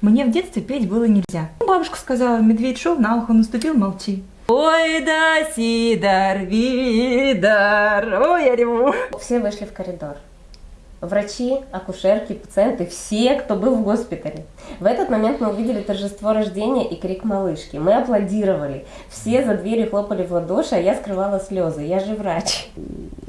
Мне в детстве петь было нельзя. Бабушка сказала, медведь шел, на ухо наступил, молчи. Ой, да, Сидор, Видор, ой, я реву. Все вышли в коридор. Врачи, акушерки, пациенты, все, кто был в госпитале. В этот момент мы увидели торжество рождения и крик малышки. Мы аплодировали. Все за дверью хлопали в ладоши, а я скрывала слезы. Я же врач.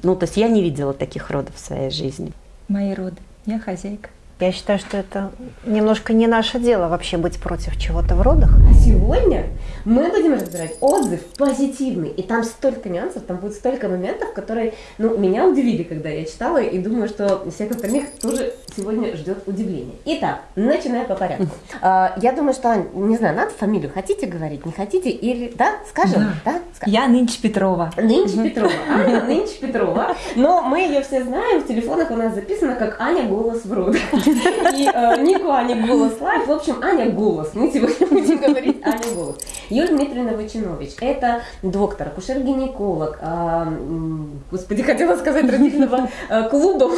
Ну, то есть я не видела таких родов в своей жизни. Мои роды. Я хозяйка. Я считаю, что это немножко не наше дело вообще быть против чего-то в родах. А сегодня мы будем разбирать отзыв позитивный. И там столько нюансов, там будет столько моментов, которые ну, меня удивили, когда я читала, и думаю, что всех остальных тоже сегодня ждет удивление. Итак, начинаем по порядку. А, я думаю, что, Ань, не знаю, надо фамилию хотите говорить, не хотите, или, да, скажем, да? Скажем. Я нынче Петрова. Нынче Петрова. Аня нынче Петрова. Но мы ее все знаем, в телефонах у нас записано как Аня голос в родах. И э, Нику Аня голос лайф. В общем, Аня голос. Мы сегодня будем говорить Аня голос. Юлия Дмитриевна Вачинович. Это доктор, акушер-гинеколог. а, м, господи, хотела сказать родильного э, клуба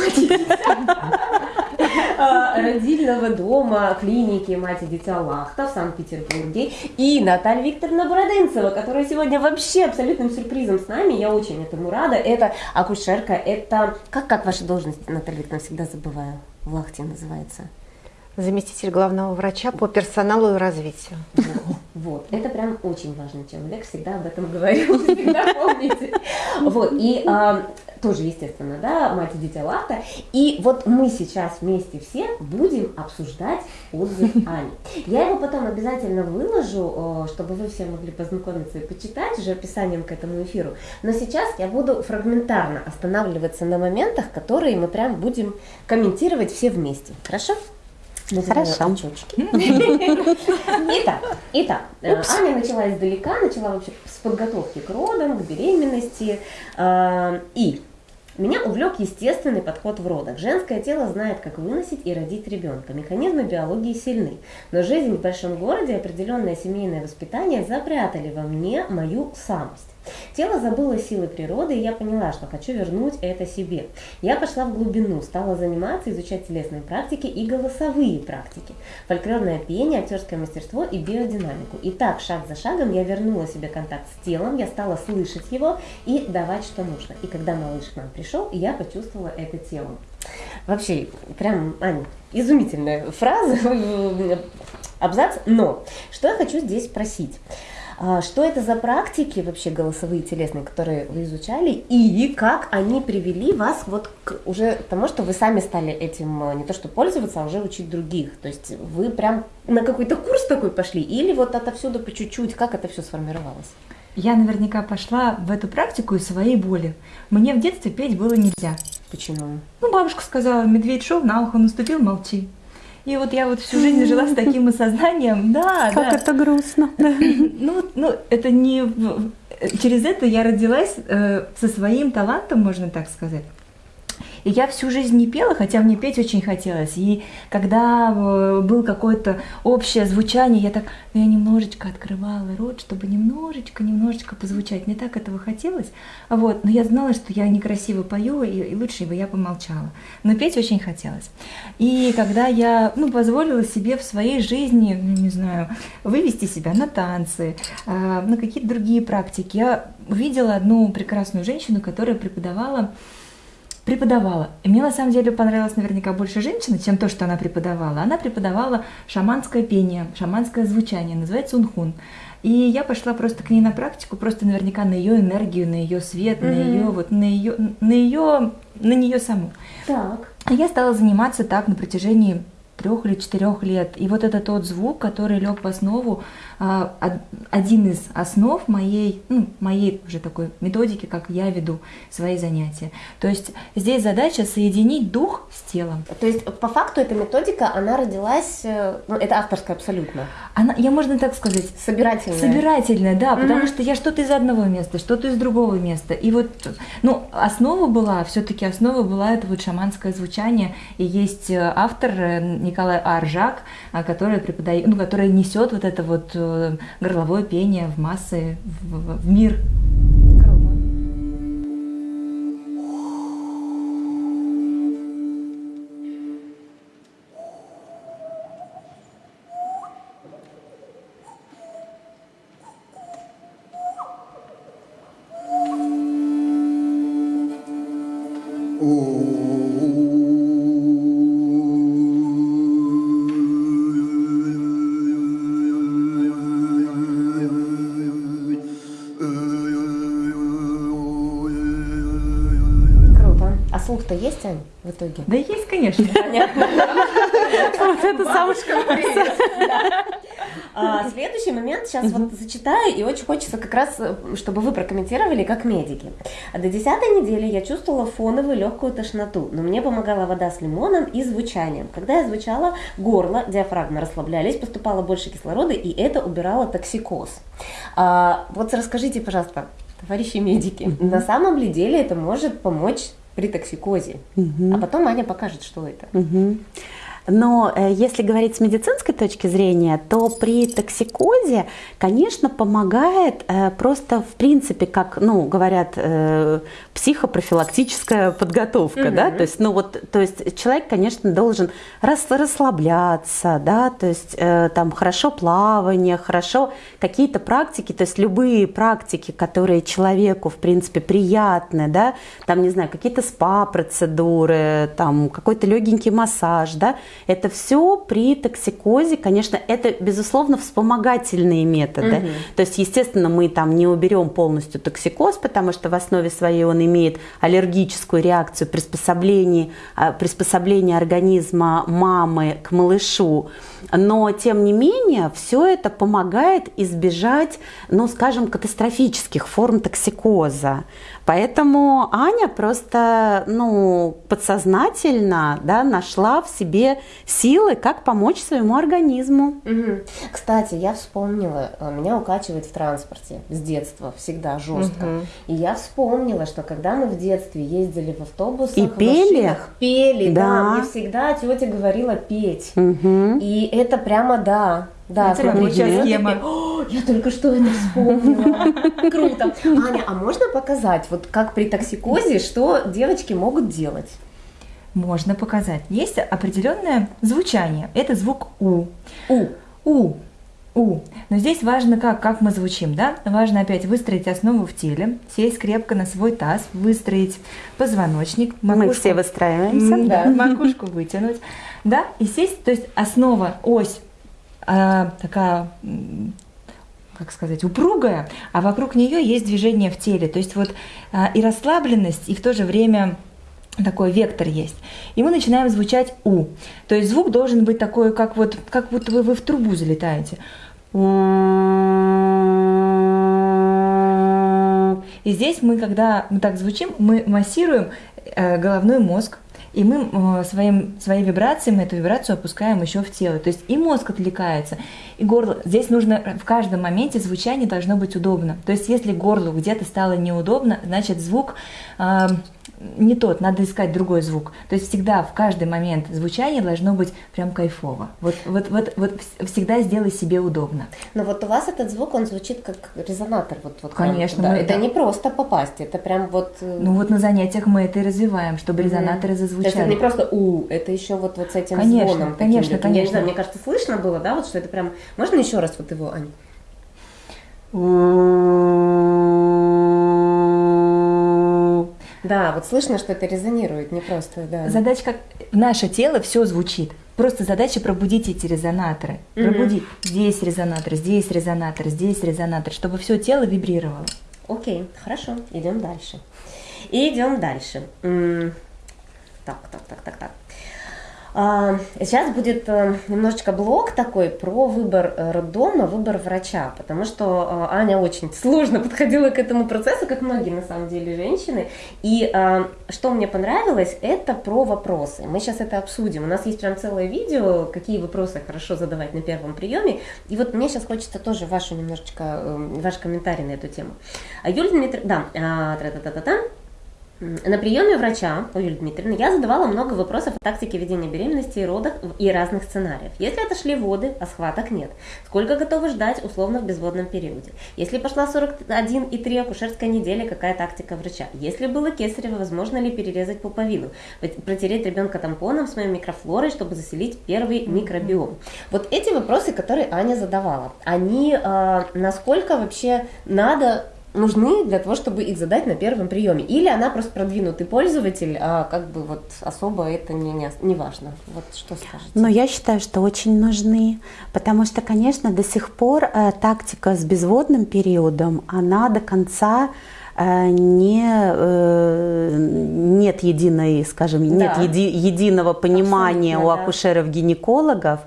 родильного дома клиники мать и дитя Лахта в Санкт-Петербурге. И Наталья Викторовна Бородынцева, которая сегодня вообще абсолютным сюрпризом с нами. Я очень этому рада. Это акушерка, это... Как, как ваша должность, Наталья Викторовна, всегда забываю. В Лахте называется. Заместитель главного врача по персоналу и развитию. Вот, это прям очень важный человек, всегда об этом говорю, всегда помните. Вот, и а, тоже, естественно, да, мать и дитя Лахта. И вот мы сейчас вместе все будем обсуждать отзыв Ани. Я его потом обязательно выложу, чтобы вы все могли познакомиться и почитать уже описанием к этому эфиру. Но сейчас я буду фрагментарно останавливаться на моментах, которые мы прям будем комментировать все вместе. Хорошо? Называю Хорошо. очечки. Итак, итак, э, Аня начала издалека, начала вообще с подготовки к родам, к беременности. э, И меня увлек естественный подход в родах. Женское тело знает, как выносить и родить ребенка. Механизмы биологии сильны. Но жизнь в большом городе и определенное семейное воспитание запрятали во мне мою самость. Тело забыло силы природы, и я поняла, что хочу вернуть это себе. Я пошла в глубину, стала заниматься, изучать телесные практики и голосовые практики, фольклорное пение, актерское мастерство и биодинамику. И так, шаг за шагом, я вернула себе контакт с телом, я стала слышать его и давать, что нужно. И когда малыш к нам пришел, я почувствовала это телом. Вообще, прям, Аня, изумительная фраза, абзац, но что я хочу здесь спросить? А, Что это за практики вообще голосовые телесные, которые вы изучали, и как они привели вас вот к уже тому, что вы сами стали этим э, не то что пользоваться, а уже учить других? То есть вы прям на какой-то курс такой пошли, или вот отовсюду по чуть-чуть, как это все сформировалось? Я наверняка пошла в эту практику из своей боли. Мне в детстве петь было нельзя. Почему? Ну, бабушка сказала, медведь шел, на ухо наступил, молчи. И вот я вот всю жизнь жила с таким осознанием, да, Как да. это грустно. Ну, ну, это не... в- Через это я родилась э, со своим талантом, можно так сказать. И я всю жизнь не пела, хотя мне петь очень хотелось. И когда э, был какое-то общее звучание, я так, ну, я немножечко открывала рот, чтобы немножечко, немножечко позвучать. Мне так этого хотелось. Вот. Но я знала, что я некрасиво пою, и, и лучше бы я помолчала. Но петь очень хотелось. И когда я ну, позволила себе в своей жизни, ну, не знаю, вывести себя на танцы, э, на какие-то другие практики, я увидела одну прекрасную женщину, которая преподавала преподавала. И мне на самом деле понравилась наверняка больше женщина, чем то, что она преподавала. Она преподавала шаманское пение, шаманское звучание, называется унхун. И я пошла просто к ней на практику, просто наверняка на ее энергию, на ее свет, на ее вот на ее на ее на нее саму. Так. А я стала заниматься так на протяжении трех или четырех лет. И вот это тот звук, который лег в основу, один из основ моей, ну, моей уже такой методики, как я веду свои занятия. То есть здесь задача соединить дух с телом. То есть по факту эта методика, она родилась, э, ну, это авторская абсолютно, Она, я можно так сказать, собирательная. Собирательная, да, потому Мгм. что я что-то из одного места, что-то из другого места. И вот, ну, основа была, все-таки основа была это вот шаманское звучание. И есть э, автор э, Николай Аржак, а, который преподает, ну, который несет вот это вот горловое пение в массы, в- в мир. Итоге? Да есть, конечно. Понятно. Вот это самое А, следующий момент сейчас вот зачитаю, и очень хочется как раз, э, чтобы вы прокомментировали как медики. До десятой недели я чувствовала фоновую легкую тошноту, но мне помогала вода с лимоном и звучанием. Когда я звучала, горло, диафрагма расслаблялись, поступало больше кислорода, и это убирало токсикоз. А, вот расскажите, пожалуйста, товарищи медики, на самом ли деле это может помочь при токсикозе? А потом Аня покажет, что это. Мгм. Но э, если говорить с медицинской точки зрения, то при токсикозе, конечно, помогает э, просто в принципе, как, ну, говорят, э, психопрофилактическая подготовка, да, то есть, ну вот, то есть человек, конечно, должен рас- расслабляться, да, то есть там хорошо плавание, хорошо какие-то практики, то есть любые практики, которые человеку, в принципе, приятны, да, там, не знаю, какие-то спа-процедуры, там, какой-то легенький массаж, да, это все при токсикозе, конечно, это, безусловно, вспомогательные методы. Мгм. То есть, естественно, мы там не уберем полностью токсикоз, потому что в основе своей он имеет аллергическую реакцию приспособление, а, приспособление организма мамы к малышу. Но, тем не менее, все это помогает избежать, ну, скажем, катастрофических форм токсикоза. Поэтому Аня просто, ну, подсознательно, да, нашла в себе силы, как помочь своему организму. Кстати, я вспомнила, э, меня укачивает в транспорте с детства всегда жестко. Мгм. И я вспомнила, что когда мы в детстве ездили в автобусах, И в пели? машинах, пели, да. Да. мне всегда тетя говорила петь. Мгм. И это прямо да. Да, Это смотрите, рабочая вот схема. О, я только что это вспомнила. Круто. Аня, а можно показать, вот как при токсикозе, что девочки могут делать? Можно показать. Есть определенное звучание. Это звук У. У. У. У. Но здесь важно, как, как мы звучим, да? Важно опять выстроить основу в теле, сесть крепко на свой таз, выстроить позвоночник, Мы макушку- все выстраиваемся. Да. макушку вытянуть, да, и сесть, то есть основа, ось такая, м, как сказать, упругая, а вокруг нее есть движение в теле, то есть вот а, и расслабленность, и в то же время такой вектор есть. И мы начинаем звучать у. То есть звук должен быть такой, как вот, как будто вы, вы в трубу залетаете. И здесь мы, когда мы так звучим, мы массируем э, головной мозг, и мы э, своим, своей вибрацией, мы эту вибрацию опускаем еще в тело. То есть и мозг отвлекается, и горло. Здесь нужно в каждом моменте звучание должно быть удобно. То есть если горлу где-то стало неудобно, значит звук э, не тот, надо искать другой звук. То есть всегда в каждый момент звучание должно быть прям кайфово. Вот, вот, вот, вот вс- всегда сделай себе удобно. Но вот у вас этот звук, он звучит как резонатор. Вот, вот Конечно, мы- Это да. не просто попасть, это прям вот... э, Ну вот на занятиях мы это и развиваем, чтобы Мгм. резонаторы То есть это зазвучали. не просто у, это еще вот, вот с этим Конечно, звоном. конечно, каким-то. Я не конечно. знаю, мне кажется, слышно было, да, вот что это прям... Можно еще раз вот его, Ань? Да, вот слышно, что это резонирует, не просто, да. Задача как наше тело все звучит. Просто задача пробудить эти резонаторы. Мгм. Пробудить. Здесь резонатор, здесь резонатор, здесь резонатор, чтобы все тело вибрировало. Окей, хорошо, идем дальше. Идем дальше. Так, так, так, так, так. А, Сейчас будет э, немножечко блок такой про выбор э, роддома, выбор врача, потому что э, Аня очень сложно подходила к этому процессу, как многие на самом деле женщины. И что мне понравилось, это про вопросы. Мы сейчас это обсудим. У нас есть прям целое видео, какие вопросы хорошо задавать на первом приеме. И вот мне сейчас хочется тоже вашу немножечко, ваш комментарий на эту тему. А Юлия Дмитриевна, да, а, тра-та-та-та-та. М, На приеме врача у Юлии Дмитриевны я задавала много вопросов о тактике ведения беременности и родах и разных сценариев. Если отошли воды, а схваток нет, сколько готовы ждать условно в безводном периоде? Если пошла 41,3 акушерская неделя, какая тактика врача? Если было кесарево, возможно ли перерезать пуповину? Протереть ребенка тампоном с моей микрофлорой, чтобы заселить первый микробиом? Вот эти вопросы, которые Аня задавала, они э, насколько вообще надо нужны для того, чтобы их задать на первом приеме. Или она просто продвинутый пользователь, а как бы вот особо это не, не, не важно. Вот что скажете? Но я считаю, что очень нужны, потому что, конечно, до сих пор э, тактика с безводным периодом, она до конца э, не, э, нет единой, скажем, нет Да. еди- единого понимания Абсолютно, у акушеров-гинекологов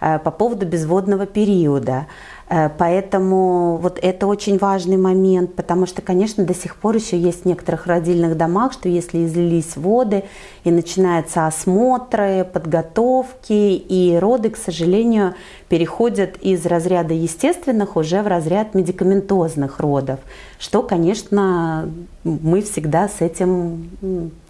э, по поводу безводного периода. Э, Поэтому вот это очень важный момент, потому что, конечно, до сих пор еще есть в некоторых родильных домах, что если излились воды и начинаются осмотры, подготовки, и роды, к сожалению, переходят из разряда естественных уже в разряд медикаментозных родов, что, конечно, мы всегда с этим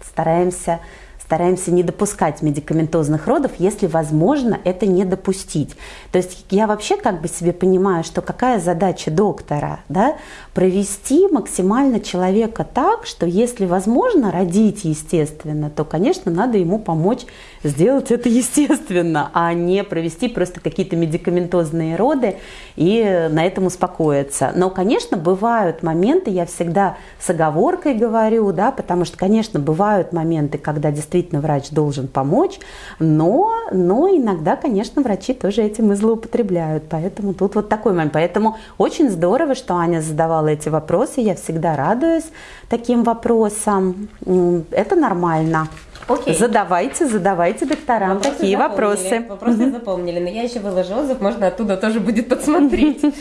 стараемся стараемся не допускать медикаментозных родов, если возможно это не допустить. То есть я вообще как бы себе понимаю, что какая задача доктора, да, провести максимально человека так, что если возможно родить естественно, то, конечно, надо ему помочь сделать это естественно, а не провести просто какие-то медикаментозные роды и на этом успокоиться. Но, конечно, бывают моменты, я всегда с оговоркой говорю, да, потому что, конечно, бывают моменты, когда действительно врач должен помочь, но, но иногда, конечно, врачи тоже этим и злоупотребляют. Поэтому тут вот такой момент. Поэтому очень здорово, что Аня задавала эти вопросы. Я всегда радуюсь таким вопросам. Это нормально. Окей. Задавайте, задавайте докторам Вопросы такие запомнили, вопросы. Вопросы запомнили, но я еще выложу отзыв, можно оттуда тоже будет подсмотреть.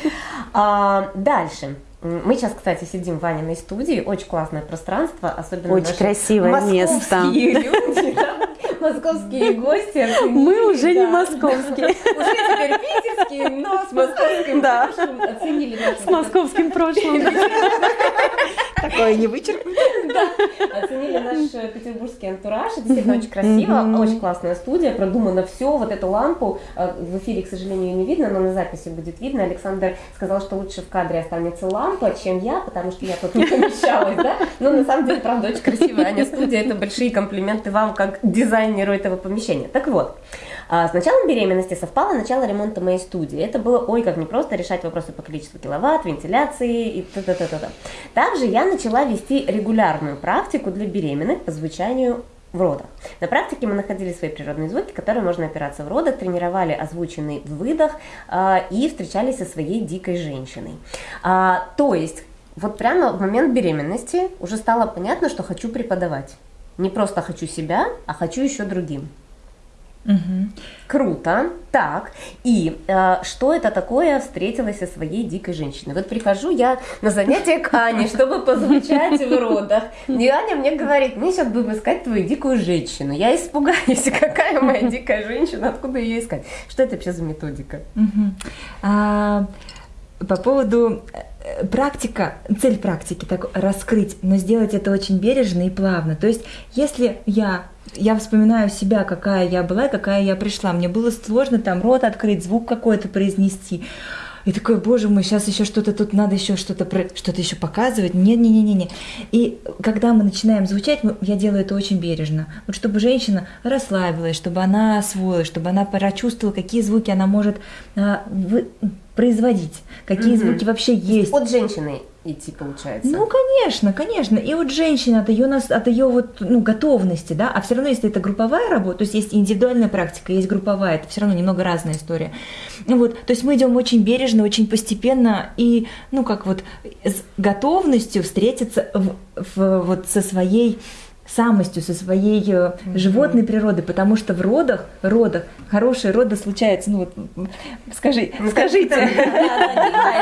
А, Дальше. Мы сейчас, кстати, сидим в Ваниной студии, очень классное пространство, особенно Очень красивое место. московские люди, да, московские гости. Мы уже не да. московские. Уже теперь питерские, но с московским Да. прошлым оценили наш С московским прошлым. Такое не вычеркнуть. Оценили наш петербургский антураж. Это Действительно очень красиво, очень классная студия, продумано все. Вот эту лампу э, в эфире, к сожалению, ее не видно, но на записи будет видно. Александр сказал, что лучше в кадре останется лампа, чем я, потому что я тут не помещалась, да? Но на самом деле, правда, очень красивая Аня студия. Это большие комплименты вам, как дизайнеру этого помещения. Так вот, а, с началом беременности совпало начало ремонта моей студии. Это было, ой, как непросто решать вопросы по количеству киловатт, вентиляции и т-т-т-т. Также я начала вести регулярную практику для беременных по звучанию в родах. На практике мы находили свои природные звуки, которые можно опираться в родах, тренировали озвученный выдох а, и встречались со своей дикой женщиной. А, то есть, вот прямо в момент беременности уже стало понятно, что хочу преподавать. Не просто хочу себя, а хочу еще другим. Круто. Так, и э, что это такое встретилась со своей дикой женщиной? Вот прихожу я на занятие к Ане, чтобы позвучать в родах. И Аня мне говорит, мы сейчас будем искать твою дикую женщину. Я испугаюсь, какая моя дикая женщина, откуда ее искать? Что это вообще за методика? Мгм. А, по поводу практика, цель практики так раскрыть, но сделать это очень бережно и плавно. То есть, если я я вспоминаю себя, какая я была какая я пришла. Мне было сложно там рот открыть, звук какой-то произнести. И такой, боже мой, сейчас еще что-то тут надо еще что-то что-то еще показывать. Не, не, не, не, не. И когда мы начинаем звучать, мы- я делаю это очень бережно. Вот чтобы женщина расслабилась, чтобы она освоилась, чтобы она прочувствовала, какие звуки она может а, вы- производить, какие Мгм. звуки вообще есть. От женщины идти получается. Ну, конечно, конечно. И вот женщина от ее, нас, от ее вот, ну, готовности, да, а все равно, если это групповая работа, то есть есть индивидуальная практика, есть групповая, это все равно немного разная история. Вот, то есть мы идем очень бережно, очень постепенно и, ну, как вот с готовностью встретиться в, в- вот со своей самостью, со своей э, животной природой, потому что в родах, родах, хорошие роды случаются, ну вот, скажи, Ну, скажите.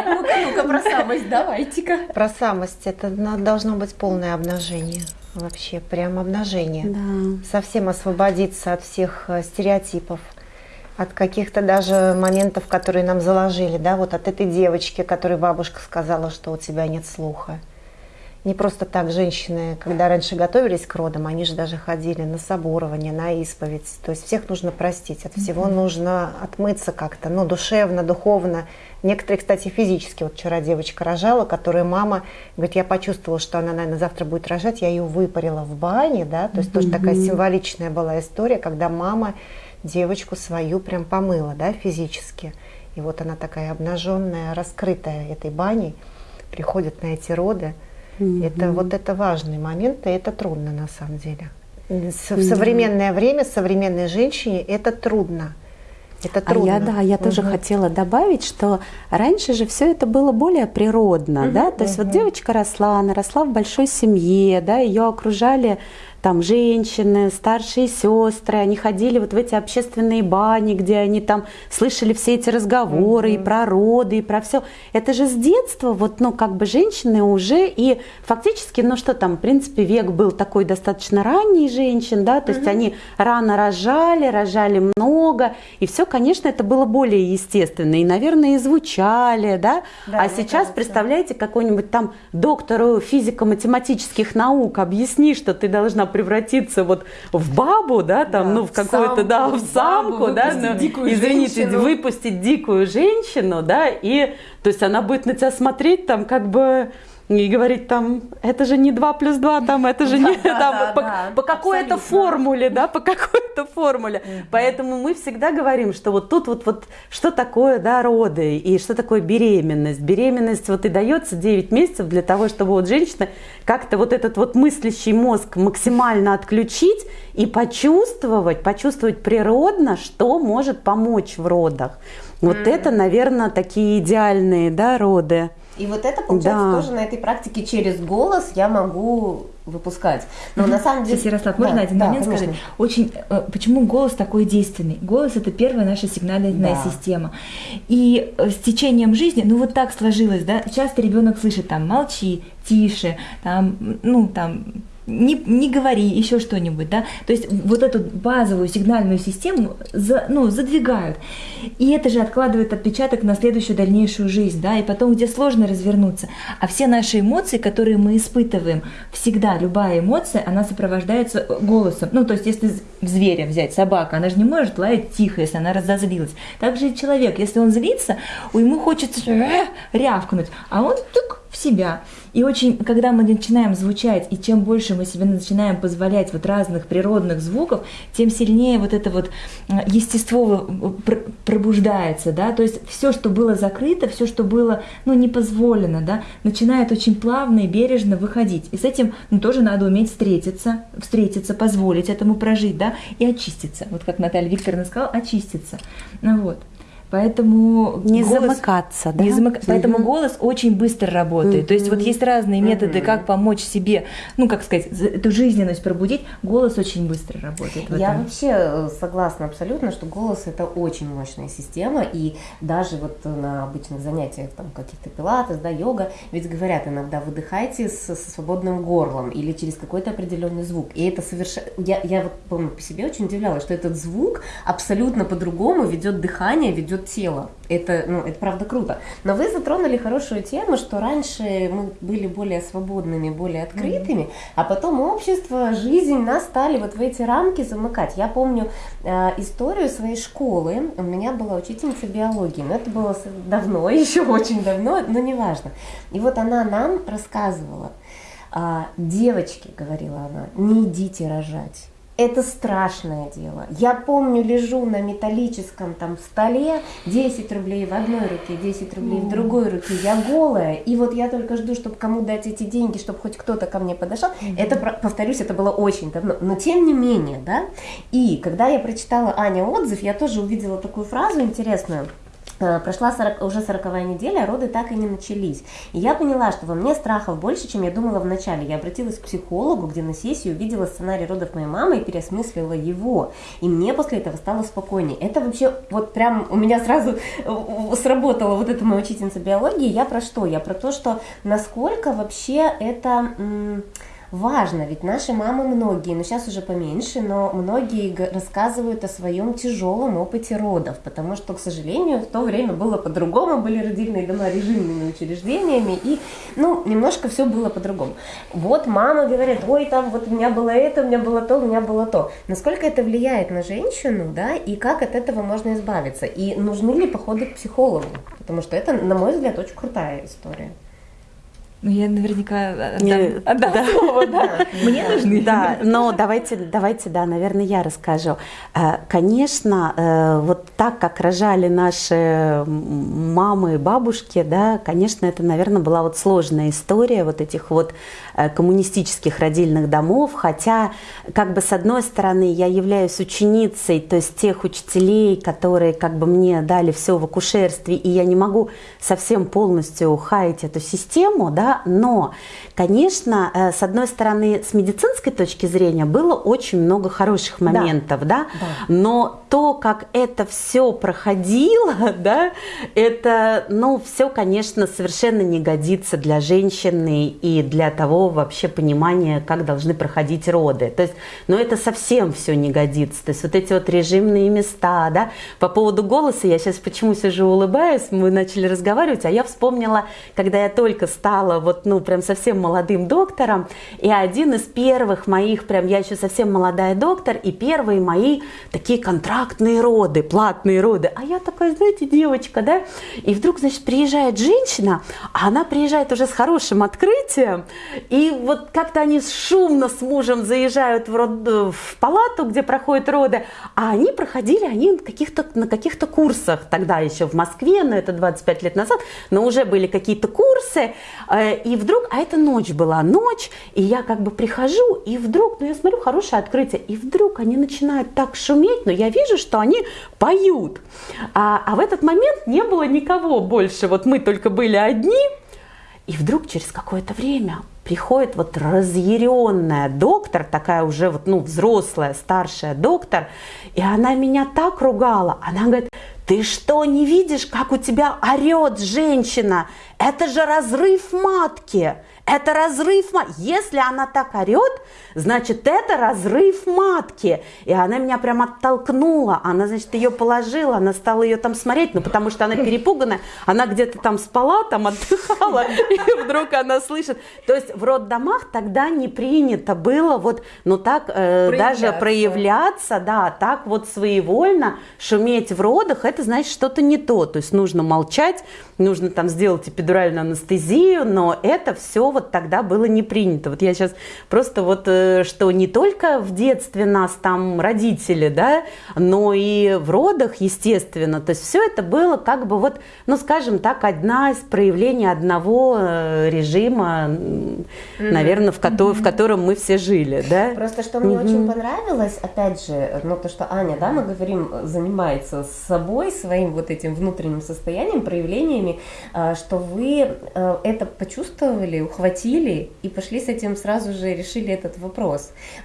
Ну-ка, ну-ка, про самость, давайте-ка. Про самость это должно быть полное обнажение. Вообще, прям обнажение. Да. Совсем освободиться от всех э, стереотипов, от каких-то даже моментов, которые нам заложили, да, вот от этой девочки, которой бабушка сказала, что у тебя нет слуха. Не просто так женщины, когда раньше готовились к родам, они же даже ходили на соборование, на исповедь. То есть всех нужно простить, от всего нужно отмыться как-то, ну, душевно, духовно. Некоторые, кстати, физически. Вот вчера девочка рожала, которая мама, говорит, я почувствовала, что она, наверное, завтра будет рожать, я ее выпарила в бане, да, то есть тоже такая символичная была история, когда мама девочку свою прям помыла, да, физически. И вот она такая обнаженная, раскрытая этой баней. приходят на эти роды. Mm-hmm. Это вот это важный момент, и это трудно на самом деле. В современное время современной женщине это трудно. Это трудно. А я, да, я угу. тоже хотела добавить, что раньше же все это было более природно, угу, да, то угу. есть вот девочка росла, она росла в большой семье, да, ее окружали там женщины, старшие сестры, они ходили вот в эти общественные бани, где они там слышали все эти разговоры mm-hmm. и про роды, и про все. Это же с детства вот, ну, как бы женщины уже и фактически, ну, что там, в принципе, век был такой достаточно ранний женщин, да, то mm-hmm. есть они рано рожали, рожали много, и все, конечно, это было более естественно, и, наверное, и звучали, да, да а сейчас, кажется. представляете, какой-нибудь там доктору физико-математических наук объясни, что ты должна превратиться вот в бабу, да, там, да, ну, в какую-то, да, в самку, бабу, да, ну, извините, женщину. выпустить дикую женщину, да, и, то есть она будет на тебя смотреть там как бы и говорить там, это же не 2 плюс 2, там, это же не да, там, да, по, да, по какой-то формуле, да, по какой-то формуле. Поэтому мы всегда говорим, что вот тут вот, вот что такое, да, роды и что такое беременность. Беременность вот и дается 9 месяцев для того, чтобы вот женщина как-то вот этот вот мыслящий мозг максимально отключить и почувствовать, почувствовать природно, что может помочь в родах. Вот mm. это, наверное, такие идеальные, да, роды. И вот это, получается, да. тоже на этой практике через голос я могу выпускать. Но mm-hmm. на самом деле... Сейчас, Ярослав, можно да, один да, момент конечно. сказать? Очень, э, почему голос такой действенный? Голос – это первая наша сигнальная да. система. И э, с течением жизни, ну вот так сложилось, да, часто ребенок слышит там «молчи», «тише», там, ну, там, не, не говори, еще что-нибудь, да, то есть вот эту базовую сигнальную систему за, ну, задвигают, и это же откладывает отпечаток на следующую дальнейшую жизнь, да, и потом, где сложно развернуться, а все наши эмоции, которые мы испытываем, всегда любая эмоция, она сопровождается голосом, ну, то есть если зверя взять, собака, она же не может лаять тихо, если она разозлилась, также и человек, если он злится, ему хочется э, рявкнуть, а он тук в себя, и очень, когда мы начинаем звучать, и чем больше мы себе начинаем позволять вот разных природных звуков, тем сильнее вот это вот э, естество пробуждается, да, то есть все, что было закрыто, все, что было, ну, не позволено, да, начинает очень плавно и бережно выходить. И с этим, ну, тоже надо уметь встретиться, встретиться, позволить этому прожить, да, и очиститься. Вот как Наталья Викторовна сказала, очиститься. Ну, вот. Поэтому не голос, замыкаться, да? Не замык... угу. Поэтому голос очень быстро работает. Угу. То есть вот есть разные методы, угу. как помочь себе, ну как сказать, эту жизненность пробудить. Голос очень быстро работает. Я вообще э, согласна абсолютно, что голос это очень мощная система, и даже вот на обычных занятиях там каких-то пилатес, да, йога, ведь говорят иногда выдыхайте с, со свободным горлом или через какой-то определенный звук. И это совершенно, я, я вот помню по себе очень удивлялась, что этот звук абсолютно по-другому ведет дыхание, ведет тело. Это, ну, это правда круто. Но вы затронули хорошую тему, что раньше мы были более свободными, более открытыми, mm-hmm. а потом общество, жизнь нас стали вот в эти рамки замыкать. Я помню э, историю своей школы. У меня была учительница биологии, но это было давно, еще очень давно, но неважно. И вот она нам рассказывала, э, девочки, говорила она, не идите рожать это страшное дело. Я помню, лежу на металлическом там столе, 10 рублей в одной руке, 10 рублей в другой руке, я голая, и вот я только жду, чтобы кому дать эти деньги, чтобы хоть кто-то ко мне подошел. Это, повторюсь, это было очень давно, но тем не менее, да. И когда я прочитала Аня отзыв, я тоже увидела такую фразу интересную – прошла 40, уже сороковая неделя, а роды так и не начались. И я поняла, что во мне страхов больше, чем я думала в начале. Я обратилась к психологу, где на сессии увидела сценарий родов моей мамы и переосмыслила его. И мне после этого стало спокойнее. Это вообще вот прям у меня сразу э, сработала вот эта моя учительница биологии. Я про что? Я про то, что насколько вообще это... Важно, ведь наши мамы многие, ну сейчас уже поменьше, но многие рассказывают о своем тяжелом опыте родов, потому что, к сожалению, в то время было по-другому, были родильные дома режимными учреждениями, и, ну, немножко все было по-другому. Вот мама говорит, ой, там вот у меня было это, у меня было то, у меня было то. Насколько это влияет на женщину, да, и как от этого можно избавиться? И нужны ли походы к психологу? Потому что это, на мой взгляд, очень крутая история. Ну, я наверняка отдам, Не, отдам да. слово, да. Мне нужны. Да, но давайте, давайте, да, наверное, я расскажу. Э, конечно, э, вот так, как рожали наши мамы и бабушки, да, конечно, это, наверное, была вот сложная история вот этих вот э, коммунистических родильных домов, хотя, как бы, с одной стороны, я являюсь ученицей, то есть тех учителей, которые, как бы, мне дали все в акушерстве, и я не могу совсем полностью хаять эту систему, да, но, конечно, э, с одной стороны, с медицинской точки зрения было очень много хороших моментов, да, да? да. но то, как это все проходило, да, это, ну, все, конечно, совершенно не годится для женщины и для того вообще понимания, как должны проходить роды. То есть, ну, это совсем все не годится. То есть, вот эти вот режимные места, да. По поводу голоса, я сейчас почему сижу улыбаюсь, мы начали разговаривать, а я вспомнила, когда я только стала вот, ну, прям совсем молодым доктором, и один из первых моих, прям, я еще совсем молодая доктор, и первые мои такие контракты контрактные роды, платные роды. А я такая, знаете, девочка, да? И вдруг, значит, приезжает женщина, а она приезжает уже с хорошим открытием, и вот как-то они шумно с мужем заезжают в, род, в палату, где проходят роды, а они проходили они каких-то, на каких-то курсах тогда еще в Москве, но это 25 лет назад, но уже были какие-то курсы, э, и вдруг, а это ночь была, ночь, и я как бы прихожу, и вдруг, ну я смотрю, хорошее открытие, и вдруг они начинают так шуметь, но я вижу, вижу, что они поют. А, а в этот момент не было никого больше. Вот мы только были одни. И вдруг через какое-то время приходит вот разъяренная доктор, такая уже вот, ну, взрослая, старшая доктор, и она меня так ругала. Она говорит, ты что, не видишь, как у тебя орет женщина? Это же разрыв матки. Это разрыв матки. Если она так орет, значит, это разрыв матки. И она меня прям оттолкнула. Она, значит, ее положила, она стала ее там смотреть, ну, потому что она перепуганная. Она где-то там спала, там отдыхала, и вдруг она слышит. То есть в роддомах тогда не принято было вот, ну, так э, даже проявляться, да, так вот своевольно шуметь в родах, это значит что-то не то. То есть нужно молчать, нужно там сделать эпидуральную анестезию, но это все вот тогда было не принято. Вот я сейчас просто вот, э, что не только в детстве нас там родители, да, но и в родах, естественно. То есть все это было как бы вот, ну, скажем так, одна из проявлений одного э, режима, mm-hmm. наверное, в, ко- mm-hmm. в котором мы все жили, да. Просто что мне mm-hmm. очень понравилось, опять же, ну, то, что Аня, да, мы говорим, занимается собой, своим вот этим внутренним состоянием, проявлениями, э, что вы это почувствовали, ухватили и пошли с этим сразу же решили этот вопрос.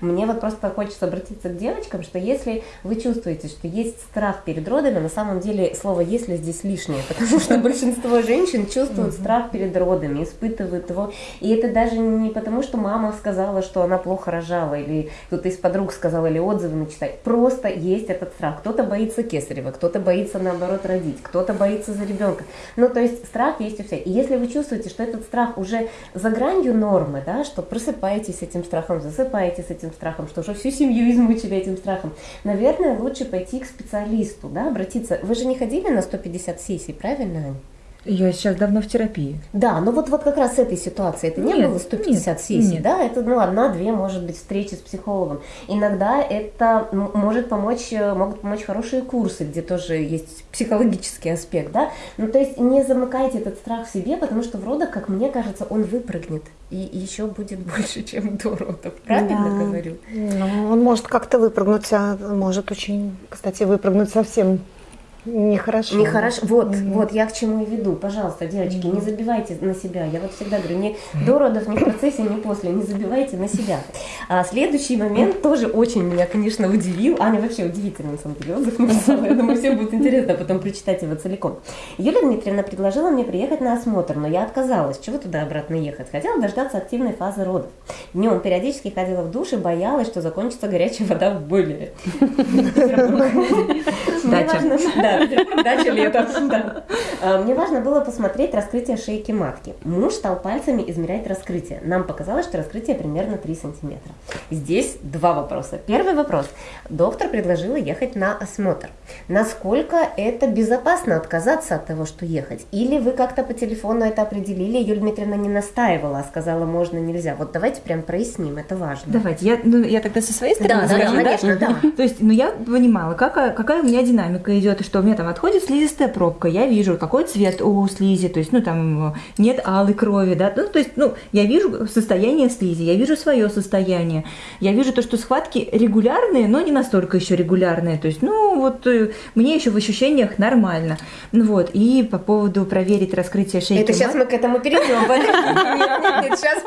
Мне вот просто хочется обратиться к девочкам, что если вы чувствуете, что есть страх перед родами, на самом деле слово «если» здесь лишнее, потому что большинство женщин чувствуют страх перед родами, испытывают его. И это даже не потому, что мама сказала, что она плохо рожала, или кто-то из подруг сказал, или отзывы начитать. Просто есть этот страх. Кто-то боится кесарева, кто-то боится, наоборот, родить, кто-то боится за ребенка. Ну, то есть страх есть у всех. И если вы чувствуете, что этот страх уже за гранью нормы, да, что просыпаетесь этим страхом, засыпаете с этим страхом, что уже всю семью измучили этим страхом, наверное, лучше пойти к специалисту, да, обратиться. Вы же не ходили на 150 сессий, правильно, Ань? Я сейчас давно в терапии. Да, но вот, вот как раз с этой ситуации это нет, не было 150 нет, сессий, нет. да? Это ну, одна-две, может быть, встречи с психологом. Иногда это может помочь, э, могут помочь хорошие курсы, где тоже есть психологический аспект, да? Ну, то есть не замыкайте этот страх в себе, потому что в родах, как мне кажется, он выпрыгнет. И еще будет больше, чем до родов. Правильно да. говорю? Ну, он может как-то выпрыгнуть, а может очень, кстати, выпрыгнуть совсем Нехорошо. Нехорошо. Вот, mm-hmm. вот я к чему и веду. Пожалуйста, девочки, mm-hmm. не забивайте на себя. Я вот всегда говорю, не до родов, ни в процессе, ни после, не забивайте на себя. А следующий момент тоже очень меня, конечно, удивил. Аня вообще удивительно, на самом деле, отзыв написала. Я думаю, всем будет интересно потом прочитать его целиком. Юлия Дмитриевна предложила мне приехать на осмотр, но я отказалась. Чего туда обратно ехать? Хотела дождаться активной фазы родов. Днем периодически ходила в душ и боялась, что закончится горячая вода в бойлере. Да, дача летом. да. А, Мне важно было посмотреть раскрытие шейки матки. Муж стал пальцами измерять раскрытие. Нам показалось, что раскрытие примерно 3 сантиметра. Здесь два вопроса. Первый вопрос. Доктор предложила ехать на осмотр. Насколько это безопасно отказаться от того, что ехать? Или вы как-то по телефону это определили, Юлия Дмитриевна не настаивала, а сказала, можно, нельзя. Вот давайте прям проясним, это важно. Давайте, я, ну, я тогда со своей стороны Да, да, скажу, конечно, да. То есть, ну, я понимала, какая, какая у меня динамика идет, и что у меня там отходит слизистая пробка, я вижу, какой цвет у слизи, то есть, ну, там нет алой крови, да, ну, то есть, ну, я вижу состояние слизи, я вижу свое состояние, я вижу то, что схватки регулярные, но не настолько еще регулярные, то есть, ну, вот э, мне еще в ощущениях нормально, ну, вот, и по поводу проверить раскрытие шейки Это сейчас мы к этому перейдем. Сейчас.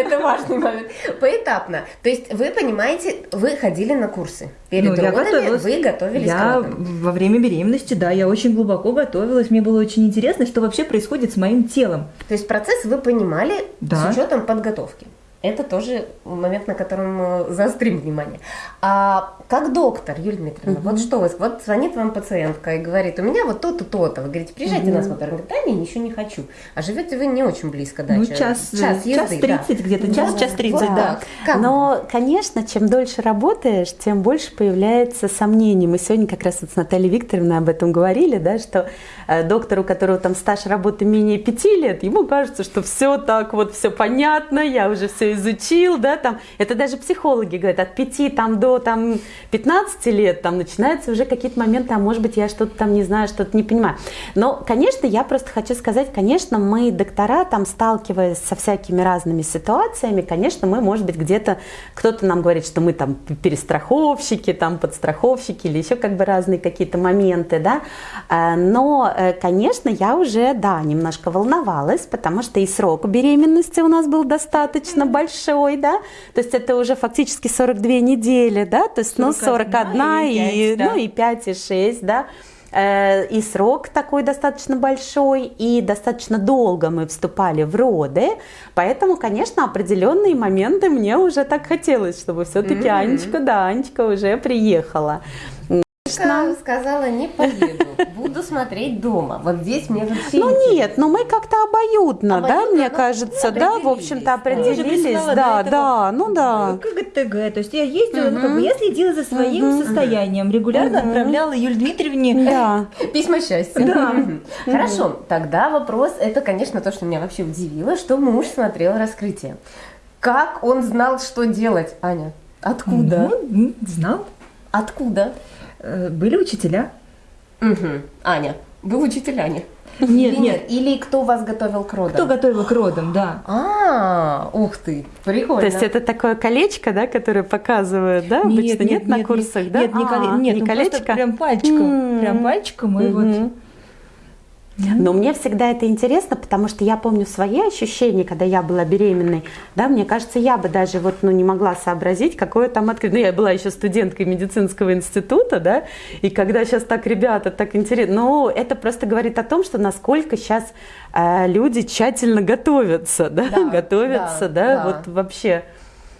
Это важный момент. Поэтапно. То есть вы понимаете, вы ходили на курсы. Перед Ну, я родами вы готовились Я к родам. во время беременности, да, я очень глубоко готовилась. Мне было очень интересно, что вообще происходит с моим телом. То есть процесс вы понимали Да. с учетом подготовки. Это тоже момент, на котором э, заострим внимание. А как доктор, Юлия Дмитриевна, вот что вы, вот звонит вам пациентка и говорит, у меня вот то-то, то-то. Вы говорите, приезжайте на осмотр. Она говорит, да, не, ничего не хочу. А живете вы не очень близко Ну, дача. час, э, час час езды, да. 30 где-то, час, час 30, Вот да. Как Но, конечно, чем дольше работаешь, тем больше появляется сомнений. Мы сегодня как раз вот с Натальей Викторовной об этом говорили, да, что э, доктор, у которого там стаж работы менее пяти лет, ему кажется, что все так вот, все понятно, я уже все изучил, да, там, это даже психологи говорят, от 5 там, до там, 15 лет там начинаются уже какие-то моменты, а может быть я что-то там не знаю, что-то не понимаю. Но, конечно, я просто хочу сказать, конечно, мы, доктора, там, сталкиваясь со всякими разными ситуациями, конечно, мы, может быть, где-то, кто-то нам говорит, что мы там перестраховщики, там, подстраховщики или еще как бы разные какие-то моменты, да, А, но, э, конечно, я уже, да, немножко волновалась, потому что и срок беременности у нас был достаточно большой, да, то есть это уже фактически 42 недели, да, то есть, ну, 41 41 и и, пять, да. ну, и 5, и 6, да, Э, и срок такой достаточно большой, и достаточно долго мы вступали в роды, поэтому, конечно, определенные моменты мне уже так хотелось, чтобы все-таки Мгм. Анечка, да, Анечка уже приехала. Девушка сказала, не поеду, буду смотреть дома. Вот здесь мне вообще Ну интересно. нет, ну мы как-то обоюдно, да, мне ну, кажется, ну, да, в общем-то определились, да, да, ну да. КГТГ, то есть я ездила, ну, как бы, я следила за своим состоянием, регулярно отправляла Юль Дмитриевне. Письма счастья. Да. Хорошо, тогда вопрос, это, конечно, то, что меня вообще удивило, что муж смотрел раскрытие. Как он знал, что делать, Аня? Откуда? Ну, знал. Откуда? Э, Были учителя. Мгм. Аня, вы учитель Аня? Нет, нет. Или кто вас готовил к родам? Кто готовил к родам, да. А, ух ты, прикольно. То есть это такое колечко, да, которое показывают, да, обычно нет, на курсах, да? Нет, не, коле- А, нет, не ну, колечко? прям пальчиком, прям пальчиком, и вот. Но мне всегда это интересно, потому что я помню свои ощущения, когда я была беременной. Да, мне кажется, я бы даже вот, ну, не могла сообразить, какое там открыть. Ну, я была еще студенткой медицинского института, да, и когда сейчас так ребята, так интересно. Ну, это просто говорит о том, что насколько сейчас э, люди тщательно готовятся, да, Да, готовятся, да, да, да. вот вообще.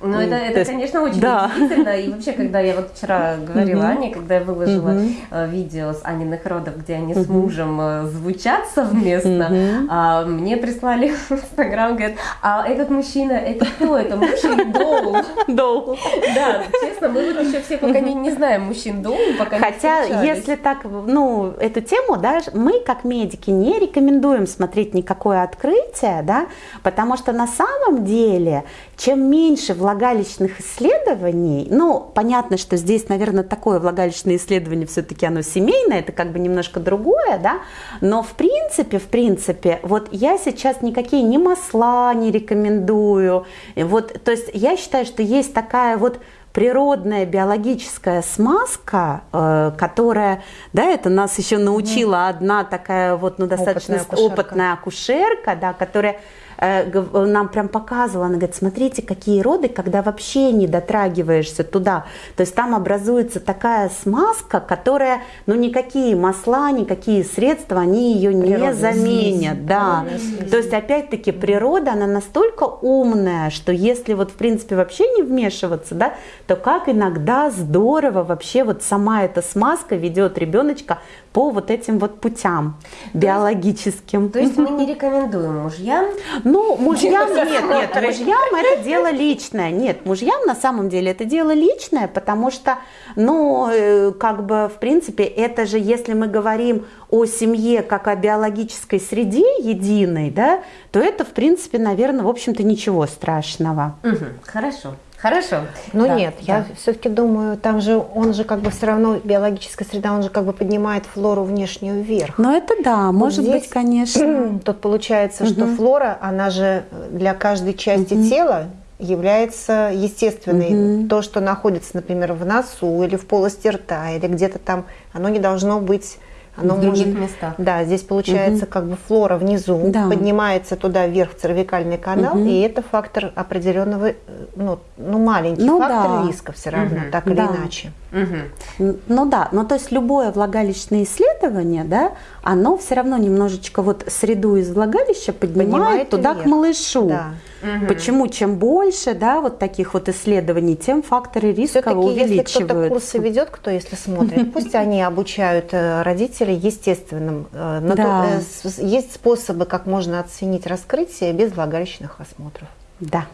Ну, это, это то есть- конечно, очень да. удивительно. И вообще, когда я вот вчера говорила Мгм. Ане, когда я выложила э, видео с Аниных родов, где они с мужем э, звучат совместно, а, мне прислали в Инстаграм, говорят, а этот мужчина, это кто? Это муж или доул? Доу. Да, честно, мы вот еще все пока не, не знаем мужчин доул, пока Хотя, если так, ну, эту тему, да, мы как медики не рекомендуем смотреть никакое открытие, да, потому что на самом деле, чем меньше влагалищных исследований, ну, понятно, что здесь, наверное, такое влагалищное исследование все-таки оно семейное, это как бы немножко другое, да, но в принципе, в принципе, вот я сейчас никакие ни масла не рекомендую, вот, то есть я считаю, что есть такая вот природная биологическая смазка, э, которая, да, это нас еще научила одна такая вот, ну, достаточно Опытная акушерка. опытная акушерка, да, которая нам прям показывала, она говорит, смотрите, какие роды, когда вообще не дотрагиваешься туда. То есть там образуется такая смазка, которая, ну никакие масла, никакие средства, они ее не Природная заменят. слизь. Да. То есть опять-таки природа, она настолько умная, что если вот в принципе вообще не вмешиваться, да, то как иногда здорово вообще вот сама эта смазка ведет ребеночка по вот этим вот путям биологическим. То есть мы не рекомендуем мужьям Ну, мужьям нет, нет, мужьям это дело личное. Нет, мужьям на самом деле это дело личное, потому что, ну, э, как бы, в принципе, это же, если мы говорим о семье как о биологической среде единой, да, то это, в принципе, наверное, в общем-то, ничего страшного. Мгм, Хорошо, хорошо. Ну Да, нет, я да. все-таки думаю, там же он же как бы все равно биологическая среда, он же как бы поднимает флору внешнюю вверх. Но это да, может здесь- быть, конечно. Тут получается, что Мгм. флора, она же для каждой части Мгм. тела является естественной. Мгм. То, что находится, например, в носу или в полости рта, или где-то там, оно не должно быть... Оно в других может- местах. Да, здесь получается как бы флора внизу, Да. поднимается туда вверх в цервикальный канал, Мгм. и это фактор определенного, э, ну, ну маленький Ну фактор да. риска все равно, Мгм. так или Да. иначе. Н- Ну да, ну то есть любое влагалищное исследование, да, оно все равно немножечко вот среду из влагалища поднимает, Поднимает туда вверх. к малышу. Да. Мгм. Почему чем больше, да, вот таких вот исследований, тем факторы риска Все-таки, если кто-то увеличиваются. курсы ведет, кто если смотрит, пусть они обучают э, родителей естественным. э, Да. э, Есть способы, как можно оценить раскрытие без влагалищных осмотров. Да.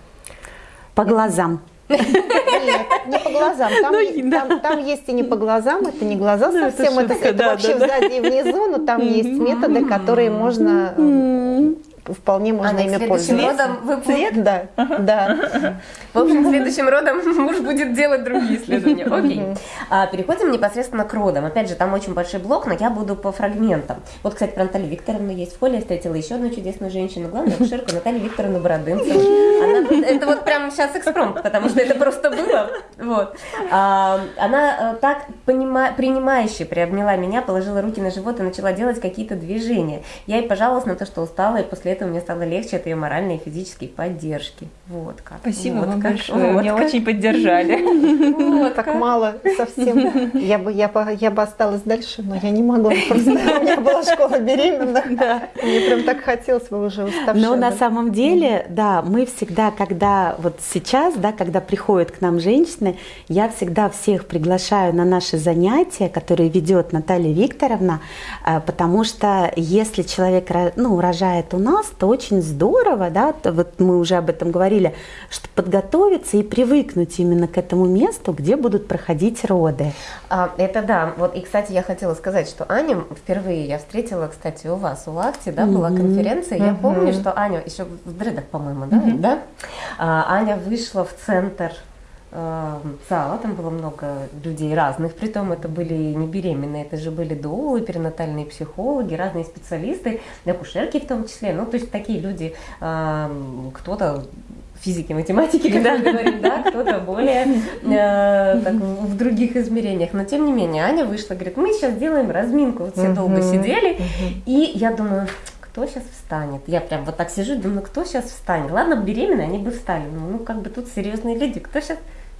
По глазам. Нет, не по глазам. Там, Ну, е- да. там- там есть и не по глазам, это не глаза Ну, это совсем, это, шутка, это да, вообще да, да. сзади и внизу, но там есть методы, которые можно. Вполне можно Аня, ими следующим пользоваться. родом вы Цвет, да, да. В общем, следующим родом муж будет делать другие исследования. Окей. А, переходим непосредственно к родам. Опять же, там очень большой блок, но я буду по фрагментам. Вот, кстати, про Наталью Викторовну есть в поле. Я встретила еще одну чудесную женщину, главную акушерку Наталью Викторовну Бородынцеву. Она, это вот прямо сейчас экспромт, потому что это просто было. Вот. А, она э, так понима, принимающе приобняла меня, положила руки на живот и начала делать какие-то движения. Я ей пожаловалась на то, что устала, и после этого мне стало легче от ее моральной и физической поддержки. Вот как. Спасибо Вот вам как. большое. Вот Меня как. очень поддержали. Так мало совсем. Я бы, я, бы, я бы осталась дальше, но я не могу. Просто у меня была школа беременных. Мне прям так хотелось бы уже уставшая. Но на самом деле, да, мы всегда, когда вот сейчас, да, когда приходят к нам женщины, я всегда всех приглашаю на наши занятия, которые ведет Наталья Викторовна, а, потому что если человек ну, рожает у нас, то очень здорово, да, вот мы уже об этом говорили, что подготовиться и привыкнуть именно к этому месту, где будут проходить роды. А, это да. Вот и, кстати, я хотела сказать, что Аню впервые я встретила, кстати, у вас, у Лакти, да, была Мгм. конференция. Я Мгм. помню, что Аня еще в дредах, по-моему, да, да? А, Аня вышла в центр зала, там было много людей разных, притом это были не беременные, это же были доулы, перинатальные психологи, разные специалисты, акушерки в том числе, ну, то есть такие люди, э, кто-то физики, математики, как мы говорим, да, кто-то более э, так, в других измерениях. Но тем не менее, Аня вышла, говорит, мы сейчас делаем разминку. Вот все долго сидели, и я думаю, кто сейчас встанет? Я прям вот так сижу и думаю, кто сейчас встанет? Ладно, беременные, они бы встали. Ну, ну, как бы тут серьезные люди, кто сейчас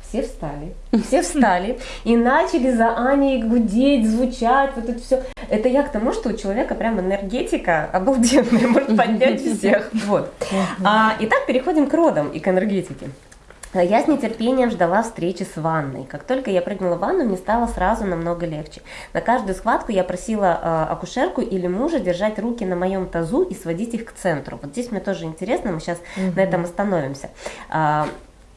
все встали, все встали и начали за Аней гудеть, звучать, вот это все. Это я к тому, что у человека прям энергетика обалденная, может поднять всех. Вот. А, итак, переходим к родам и к энергетике. Я с нетерпением ждала встречи с ванной. Как только я прыгнула в ванну, мне стало сразу намного легче. На каждую схватку я просила э, акушерку или мужа держать руки на моем тазу и сводить их к центру. Вот здесь мне тоже интересно, мы сейчас на этом остановимся. А,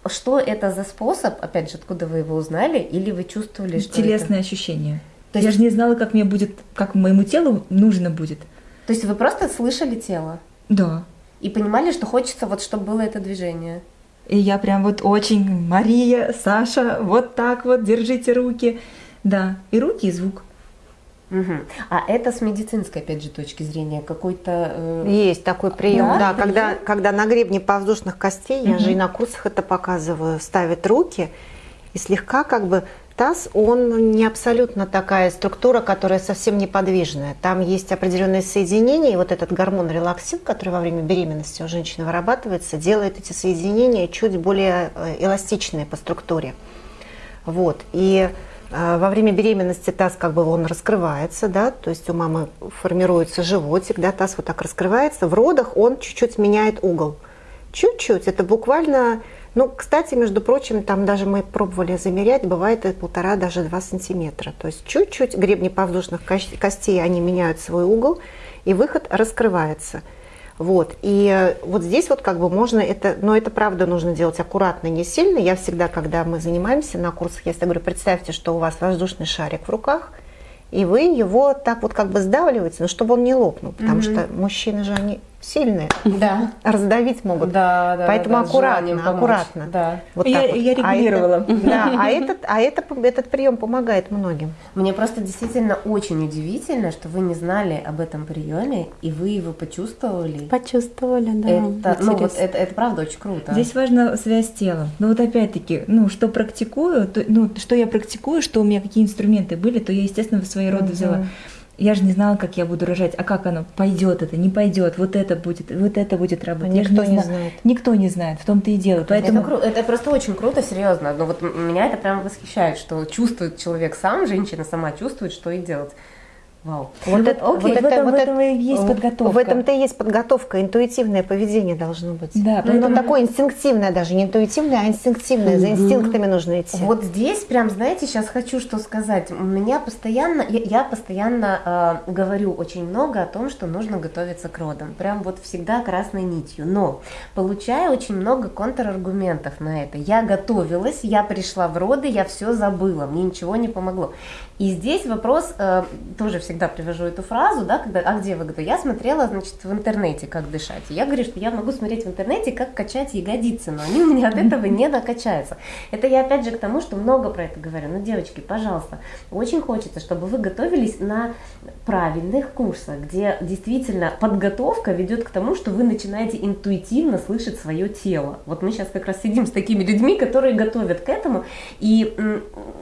что это за способ? Опять же, откуда вы его узнали? Или вы чувствовали, что Интересное ощущение. То Я есть- же не знала, как мне будет, как моему телу нужно будет. это? То есть вы просто слышали тело Да. и понимали, что хочется вот, чтобы было это движение? И я прям вот очень, Мария, Саша, вот так вот, держите руки. Да, и руки, и звук. Мгм. А это с медицинской, опять же, точки зрения какой-то... э, Есть такой прием, Да, да, это когда, когда на гребне повздушных костей, я же и на курсах это показываю, ставят руки и слегка как бы таз, он не абсолютно такая структура, которая совсем неподвижная. Там есть определенные соединения, и вот этот гормон релаксин, который во время беременности у женщины вырабатывается, делает эти соединения чуть более э, эластичные по структуре. Вот. И во время беременности таз как бы он раскрывается, да, то есть у мамы формируется животик, да, таз вот так раскрывается. В родах он чуть-чуть меняет угол. Чуть-чуть, это буквально ну, кстати, между прочим, там даже мы пробовали замерять, бывает и полтора, даже два сантиметра. То есть чуть-чуть гребни подвздошных костей, они меняют свой угол, и выход раскрывается. Вот. И вот здесь вот как бы можно это, но это правда нужно делать аккуратно, не сильно. Я всегда, когда мы занимаемся на курсах, я всегда говорю, представьте, что у вас воздушный шарик в руках, и вы его так вот как бы сдавливаете, но чтобы он не лопнул, потому mm-hmm. что мужчины же они сильные, да. раздавить могут. Да, да, Поэтому да, аккуратно, аккуратно. Да. Вот я, вот. я регулировала. А это, да, а этот, а это, этот прием помогает многим. Мне просто действительно очень удивительно, что вы не знали об этом приеме и вы его почувствовали. Почувствовали, да. Это, ну, вот это, это правда очень круто. Здесь важна связь с телом. Но вот опять-таки, ну, что практикую, то, ну, что я практикую, что у меня какие инструменты были, то я, естественно, в свои роды угу. взяла я же не знала, как я буду рожать, а как оно пойдет это, не пойдет, вот это будет, вот это будет работать. А никто не, не знает. Никто не знает, в том-то и дело. Поэтому... Это, это просто очень круто, серьезно. Но вот меня это прям восхищает, что чувствует человек сам, женщина сама чувствует, что и делать. Вау. Вот, это, окей, вот в, этом, вот этом и есть подготовка. В этом-то и есть подготовка, интуитивное поведение должно быть. Да, ну, поэтому... Но такое инстинктивное даже, не интуитивное, а инстинктивное, угу. за инстинктами нужно идти. Вот здесь прям, знаете, сейчас хочу что сказать. У меня постоянно, я, я постоянно э, говорю очень много о том, что нужно готовиться к родам. Прям вот всегда красной нитью. Но получаю очень много контраргументов на это. Я готовилась, я пришла в роды, я все забыла, мне ничего не помогло. И здесь вопрос, э, тоже всегда привожу эту фразу, да, когда, а где вы говорите? Я смотрела, значит, в интернете, как дышать. И я говорю, что я могу смотреть в интернете, как качать ягодицы, но они у меня от этого не накачаются. Это я опять же к тому, что много про это говорю. Ну, девочки, пожалуйста, очень хочется, чтобы вы готовились на правильных курсах, где действительно подготовка ведет к тому, что вы начинаете интуитивно слышать свое тело. Вот мы сейчас как раз сидим с такими людьми, которые готовят к этому. И,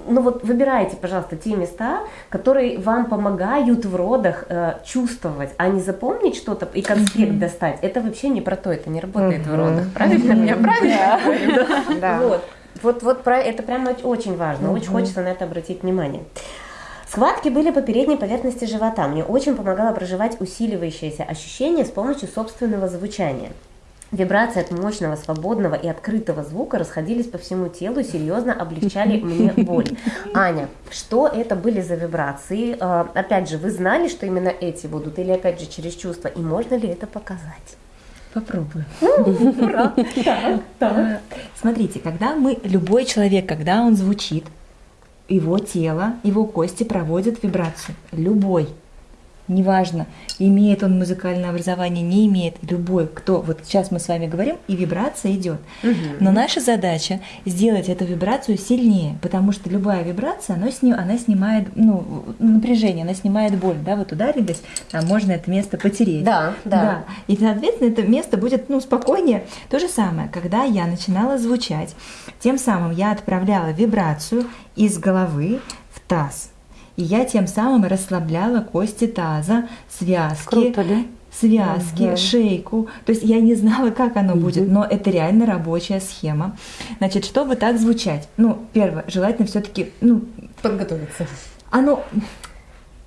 ну вот, выбирайте, пожалуйста, те места, которые вам помогают в родах э, чувствовать, а не запомнить что-то и конспект mm-hmm. достать. Это вообще не про то, это не работает mm-hmm. в родах. Правильно? Mm-hmm. Я правильно? Да. Вот. Вот, вот про это прямо очень важно. Очень хочется на это обратить внимание. Схватки были по передней поверхности живота. Мне очень помогало проживать усиливающееся ощущение с помощью собственного звучания. Вибрации от мощного, свободного и открытого звука расходились по всему телу и серьезно облегчали мне боль. Аня, что это были за вибрации? А, опять же, вы знали, что именно эти будут, или опять же через чувства? И можно ли это показать? Попробую. Ура! Смотрите, когда мы, любой человек, когда он звучит, его тело, его кости проводят вибрацию. Любой неважно, имеет он музыкальное образование, не имеет, любой, кто, вот сейчас мы с вами говорим, и вибрация идет. Угу. Но наша задача сделать эту вибрацию сильнее, потому что любая вибрация, она, сни, она снимает ну, напряжение, она снимает боль, да, вот ударились, там можно это место потереть. Да, да. да. И, соответственно, это место будет, ну, спокойнее. То же самое, когда я начинала звучать, тем самым я отправляла вибрацию из головы в таз. И я тем самым расслабляла кости таза, связки. Круто, да? связки, угу. шейку. То есть я не знала, как оно угу. будет, но это реально рабочая схема. Значит, чтобы так звучать, ну, первое, желательно все-таки, ну, подготовиться. Оно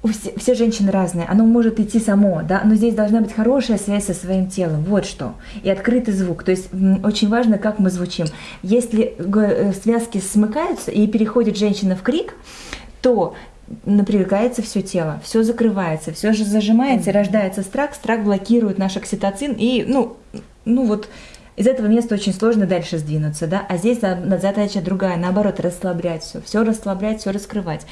все, все женщины разные, оно может идти само, да, но здесь должна быть хорошая связь со своим телом, вот что, и открытый звук, то есть очень важно, как мы звучим. Если э, связки смыкаются и переходит женщина в крик, то напрягается все тело, все закрывается, все же зажимается, и рождается страх, страх блокирует наш окситоцин, и, ну, ну вот, из этого места очень сложно дальше сдвинуться, да, а здесь задача другая, наоборот, расслаблять все, все расслаблять, все раскрывать.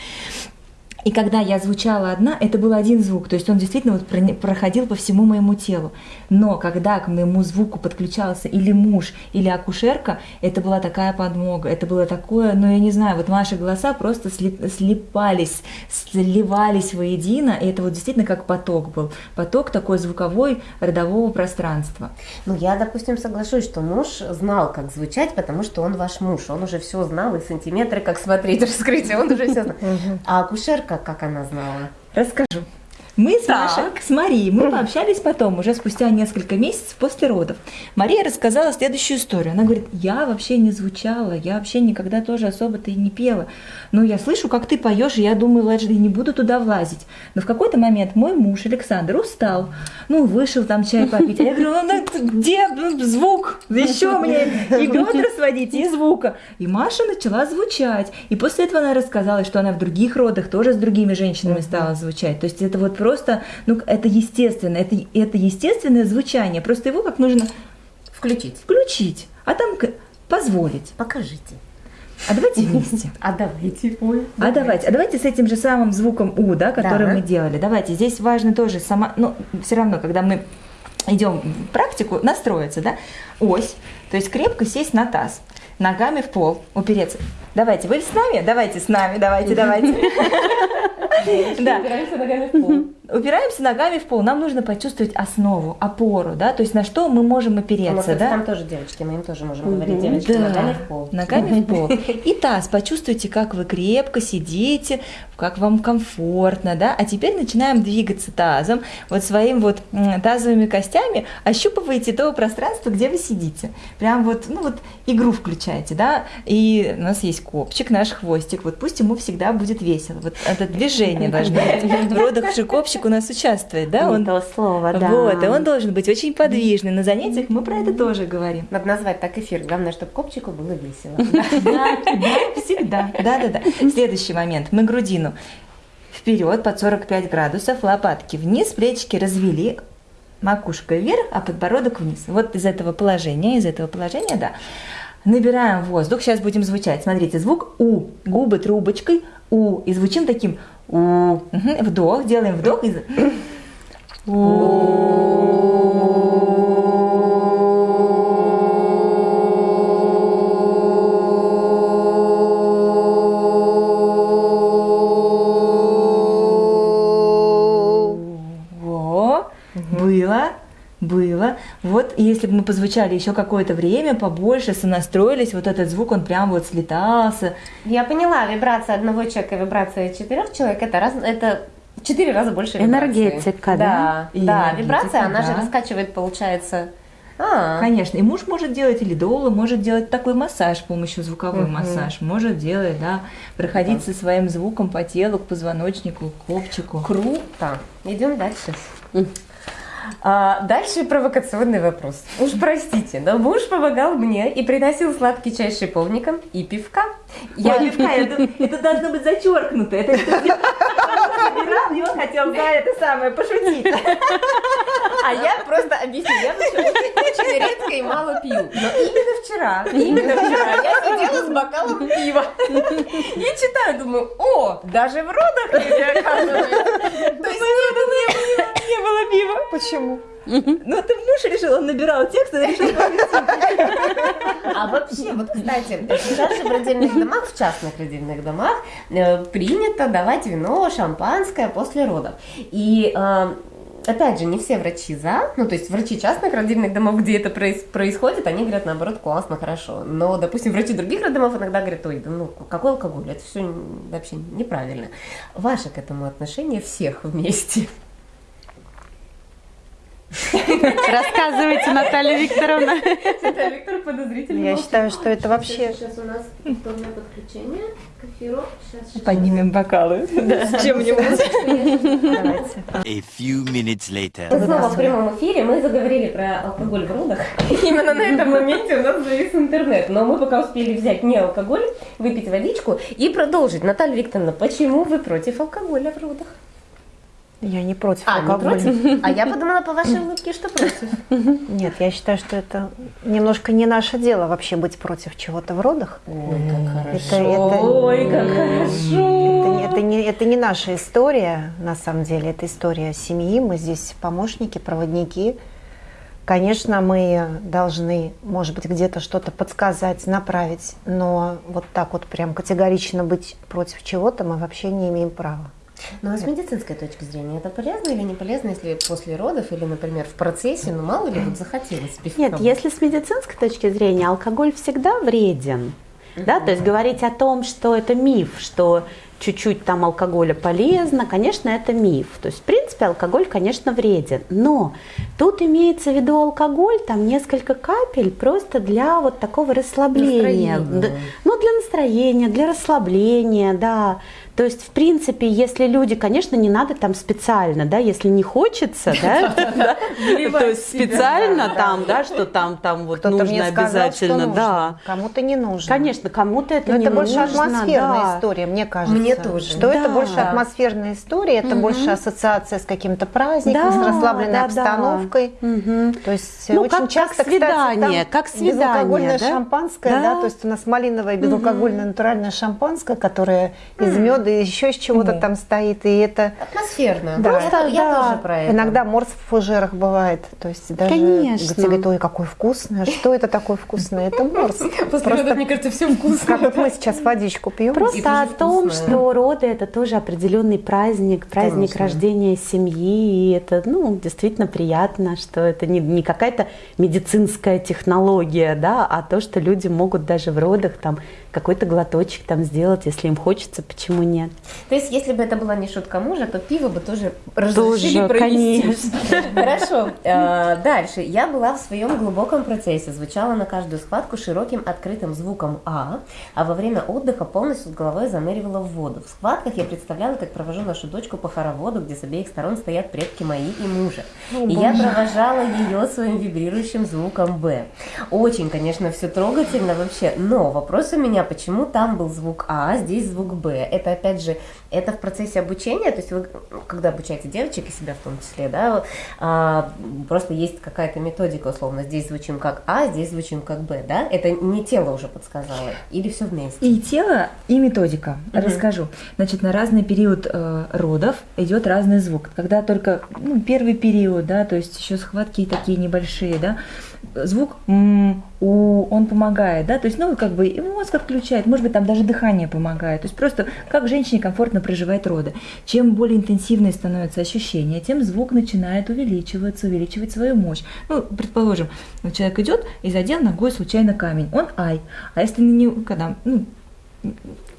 И когда я звучала одна, это был один звук, то есть он действительно вот проходил по всему моему телу. Но когда к моему звуку подключался или муж, или акушерка, это была такая подмога, это было такое, ну я не знаю, вот наши голоса просто сли- слипались, сливались воедино, и это вот действительно как поток был, поток такой звуковой родового пространства. Ну, я, допустим, соглашусь, что муж знал, как звучать, потому что он ваш муж. Он уже все знал, и сантиметры, как смотреть, раскрытие, он уже все знал. А акушерка, как она знала? Расскажу. Мы с. Машей, с Марией, мы пообщались потом, уже спустя несколько месяцев после родов. Мария рассказала следующую историю. Она говорит, я вообще не звучала, я вообще никогда тоже особо-то и не пела. Но я слышу, как ты поешь, и я думаю, я не буду туда влазить. Но в какой-то момент мой муж Александр устал, ну, вышел там чай попить. А я говорю, ну, где ну, звук? Еще мне и бедра сводить, и звука. И Маша начала звучать. И после этого она рассказала, что она в других родах тоже с другими женщинами стала звучать. То есть это вот просто, ну, это естественно, это, это естественное звучание. Просто его как нужно Включить. включить, а там позволить. Покажите. А давайте вместе. А давайте. Ой, А давайте, а давайте с этим же самым звуком У, да, который Да. мы делали. Давайте, здесь важно тоже сама, ну, все равно, когда мы идем в практику, настроиться, да, ось, то есть крепко сесть на таз, ногами в пол, упереться. Давайте, вы с нами? Давайте с нами, давайте, давайте. Да, Упираемся ногами в пол. Упираемся ногами в пол. Нам нужно почувствовать основу, опору, да, то есть на что мы можем нас, опереться, кстати, да? там тоже девочки, мы им тоже можем говорить, девочки, Да, ногами в пол. Ногами в пол. И таз. Почувствуйте, как вы крепко сидите, как вам комфортно, да? А теперь начинаем двигаться тазом. Вот своим вот тазовыми костями ощупываете то пространство, где вы сидите. Прям вот, ну вот игру включаете, да? И у нас есть копчик, наш хвостик. Вот пусть ему всегда будет весело. Вот это движение должно быть. В родах же копчик у нас участвует, да? Он то слово, да. вот, и он должен быть очень подвижный. На занятиях мы про это тоже говорим. Надо назвать так эфир. Главное, чтобы копчику было весело. Да, всегда. Да, да, да. Следующий момент. Мы грудину вперед под 45 градусов, лопатки вниз, плечики развели, макушка вверх, а подбородок вниз. Вот из этого положения, из этого положения, да. Набираем воздух. Сейчас будем звучать. Смотрите, звук У. Губы трубочкой У. И звучим таким У. Вдох. Делаем вдох. И... за- и если бы мы позвучали еще какое-то время, побольше, сонастроились, вот этот звук, он прям вот слетался. Я поняла, вибрация одного человека и вибрация четырех человек это раз, это четыре раза больше вибрации. Энергетика, да? Да, И да, энергетика, вибрация, она же да. раскачивает, получается. А, Конечно, и муж может делать, или доула может делать такой массаж, с помощью звуковой Мгм. массаж, может делать, да, проходить со своим звуком по телу, к позвоночнику, к копчику. круто. Идем дальше. А, дальше провокационный вопрос. Уж простите, но муж помогал мне и приносил сладкий чай с шиповником и пивка. Я Я пивка, это, это должно быть зачеркнуто. Это собирал, и он хотел за это самое пошутить. А я просто объясню, я очень редко и мало пью. Но именно вчера, именно вчера я сидела с бокалом пива и читаю, думаю, о, даже в родах люди оказывается. То есть Не было пива. Почему? Ну, ты муж решил, он набирал текст, и решил А вообще, вот, кстати, сейчас же в родильных домах, в частных родильных домах, э, принято давать вино, шампанское после родов. И э, Опять же, не все врачи за, ну то есть врачи частных родильных домов, где это проис- происходит, они говорят наоборот классно, хорошо. Но, допустим, врачи других роддомов иногда говорят, ой, да ну какой алкоголь, это все вообще неправильно. Ваше к этому отношение всех вместе. Рассказывайте, Наталья Викторовна. Это Виктор подозрительно. Я считаю, что это вообще... Сейчас у нас повторное подключение к эфиру. Сейчас, Поднимем бокалы. С чем-нибудь. Давайте. A few minutes later. Снова в прямом эфире, мы заговорили про алкоголь в родах. Именно на этом моменте у нас завис интернет. Но мы пока успели взять не алкоголь, выпить водичку и продолжить. Наталья Викторовна, почему вы против алкоголя в родах? Я не против А, не алкоголя. против? А я подумала по вашей улыбке, что против. Нет, я считаю, что это немножко не наше дело вообще быть против чего-то в родах. Ой, как Это, это- Ой, как хорошо. Это, не- это не, это не наша история, на самом деле, это история семьи. Мы здесь помощники, проводники. Конечно, мы должны, может быть, где-то что-то подсказать, направить, но вот так вот прям категорично быть против чего-то мы вообще не имеем права. Ну а с медицинской точки зрения, это полезно или не полезно, если после родов или, например, в процессе, ну мало ли вот захотелось пивка? Нет, если с медицинской точки зрения алкоголь всегда вреден, да, то есть говорить о том, что это миф, что чуть-чуть там алкоголя полезно, конечно, это миф. То есть, в принципе, алкоголь, конечно, вреден. Но тут имеется в виду алкоголь, там несколько капель просто для вот такого расслабления. Настроения. Д- Ну, для настроения, для расслабления, да. То есть, в принципе, если люди, конечно, не надо там специально, да, если не хочется, да, то есть специально там, да, что там, там вот нужно обязательно, нужно, да. Кому-то не нужно. Конечно, кому-то это не это больше нужно, атмосферная история, мне кажется. Мне тоже. Что это Да. больше Да. атмосферная история, это больше ассоциация с каким-то праздником, Да, с расслабленной да, да. обстановкой. Мгм. То есть Ну, очень как- как часто, свидание, кстати, как свидание, безалкогольное да? шампанское, Да. да? то есть у нас малиновое безалкогольное натуральное шампанское, которое из меда и еще из чего-то там стоит, и это Атмосферно. Да. Просто я да. тоже про это. иногда морс в фужерах бывает, то есть даже Конечно. тебе говорят, ой, какой вкусный, а что это такое вкусное? Это морс. После мне кажется, все вкусно. Как вот мы сейчас водичку пьем. Просто о том, вкусное. Что роды это тоже определенный праздник, праздник Конечно. рождения семьи, и это, ну, действительно приятно, что это не, не какая-то медицинская технология, да, а то, что люди могут даже в родах там какой-то глоточек там сделать, если им хочется, почему нет? То есть, если бы это была не шутка мужа, то пиво бы тоже разрешили Тоже, провести. конечно. Хорошо. Э, Дальше. Я была в своем глубоком процессе, звучала на каждую схватку широким открытым звуком «а», а во время отдыха полностью с головой заныривала в воду. В схватках я представляла, как провожу нашу дочку по хороводу, где с обеих сторон стоят предки мои и мужа. И я провожала ее своим вибрирующим звуком «б». Очень, конечно, все трогательно вообще, но вопрос у меня, почему там был звук А, а здесь звук Б? Это, опять же, это в процессе обучения, то есть вы, ну, когда обучаете девочек и себя в том числе, да, а, просто есть какая-то методика, условно, здесь звучим как А, здесь звучим как Б, да? Это не тело уже подсказало, или все вместе? И тело, и методика. Расскажу. Значит, на разный период э, родов идет разный звук. Когда только ну, первый период, да, то есть еще схватки такие небольшие, да, звук у, он помогает, да, то есть, ну, как бы и мозг отключает, может быть, там даже дыхание помогает, то есть просто как женщине комфортно проживать роды. Чем более интенсивные становятся ощущения, тем звук начинает увеличиваться, увеличивать свою мощь. Ну, предположим, человек идет и задел ногой случайно камень, он ай, а если него, когда, ну,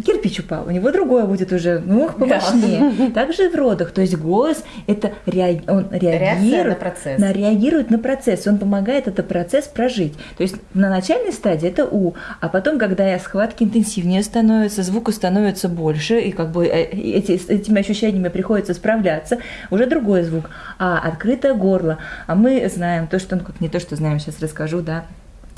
кирпич упал, у него другое будет уже, ну, помощнее. Также в родах, то есть голос это реаг- он реагирует на процесс. на- реагирует на процесс, он помогает этот процесс прожить. То есть на начальной стадии это у, а потом, когда схватки интенсивнее становятся, звука становится больше, и как бы э, эти, с этими ощущениями приходится справляться, уже другой звук. А открытое горло, а мы знаем то, что, ну как не то, что знаем, сейчас расскажу, да,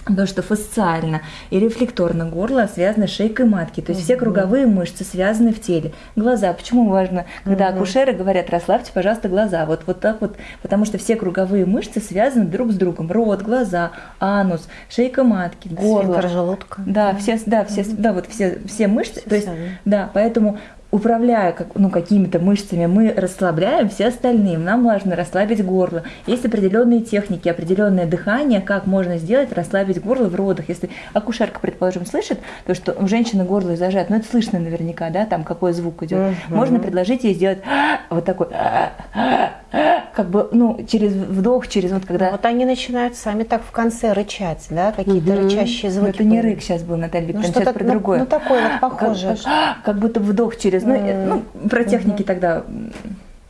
то, что фасциально и рефлекторно горло связано с шейкой матки, то есть все круговые мышцы связаны в теле. Глаза, почему важно, когда акушеры говорят, расслабьте, пожалуйста, глаза, вот, вот так вот, потому что все круговые мышцы связаны друг с другом, рот, глаза, анус, шейка матки, горло. Желудка. Да, все, да, все, да, вот все, все мышцы, Все то есть, связано. да, поэтому управляя как, ну, какими-то мышцами, мы расслабляем все остальные. Нам важно расслабить горло. Есть определенные техники, определенное дыхание, как можно сделать, расслабить горло в родах. Если акушерка, предположим, слышит, то, что у женщины горло зажат, ну, это слышно наверняка, да, там какой звук идет. Можно предложить ей сделать вот такой, как бы, ну, через вдох, через вот когда... Вот они начинают сами так в конце рычать, да, какие-то рычащие Ну, звуки. это не рык сейчас был, Наталья Ну, Викторовна, что-то, сейчас про ну, другое. ну, такое вот Как- похожее. Как, как будто вдох через. Ну, э, ну про техники тогда.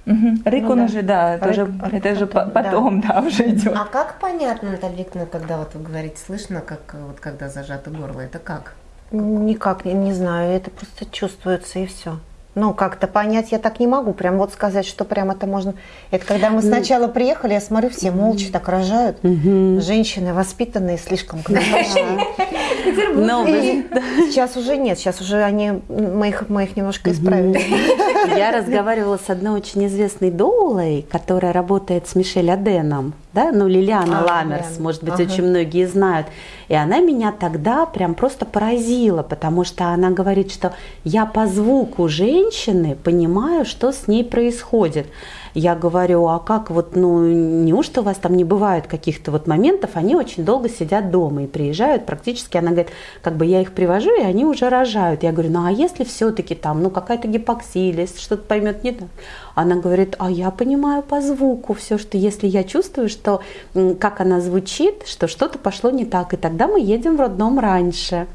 Мгм. Рык Ну он да. уже, да, это Рык- же, рык это же потом, по- потом, да, уже идет. А как понятно, Наталья Викторовна, когда вот вы говорите, слышно, как вот когда зажато горло, это как? Никак не, не знаю, это просто чувствуется и все. Ну, как-то понять я так не могу, прям вот сказать, что прям это можно. Это когда мы сначала приехали, я смотрю, все молча так рожают. Женщины воспитанные слишком. Но вы- Сейчас уже нет, сейчас уже они, мы их, мы их немножко исправили. Я разговаривала с одной очень известной доулой, которая работает с Мишель Аденом, да, ну Лилиана А, Ламерс, Лилиана. может быть, Ага. очень многие знают. И она меня тогда прям просто поразила, потому что она говорит, что я по звуку женщины понимаю, что с ней происходит. Я говорю, а как вот, ну, неужто у вас там не бывает каких-то вот моментов, они очень долго сидят дома и приезжают практически, она говорит, как бы я их привожу, и они уже рожают. Я говорю, ну, а если все-таки там, ну, какая-то гипоксия, или что-то поймет не так? Она говорит, а я понимаю по звуку все, что если я чувствую, что как она звучит, что что-то пошло не так, и тогда мы едем в роддом раньше.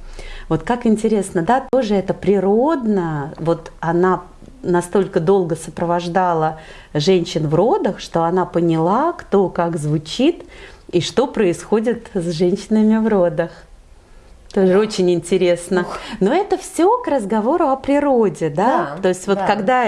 Вот как интересно, да, тоже это природно, вот она настолько долго сопровождала женщин в родах, что она поняла, кто как звучит и что происходит с женщинами в родах. Тоже очень интересно. Но это все к разговору о природе, да? Да, То есть вот да. когда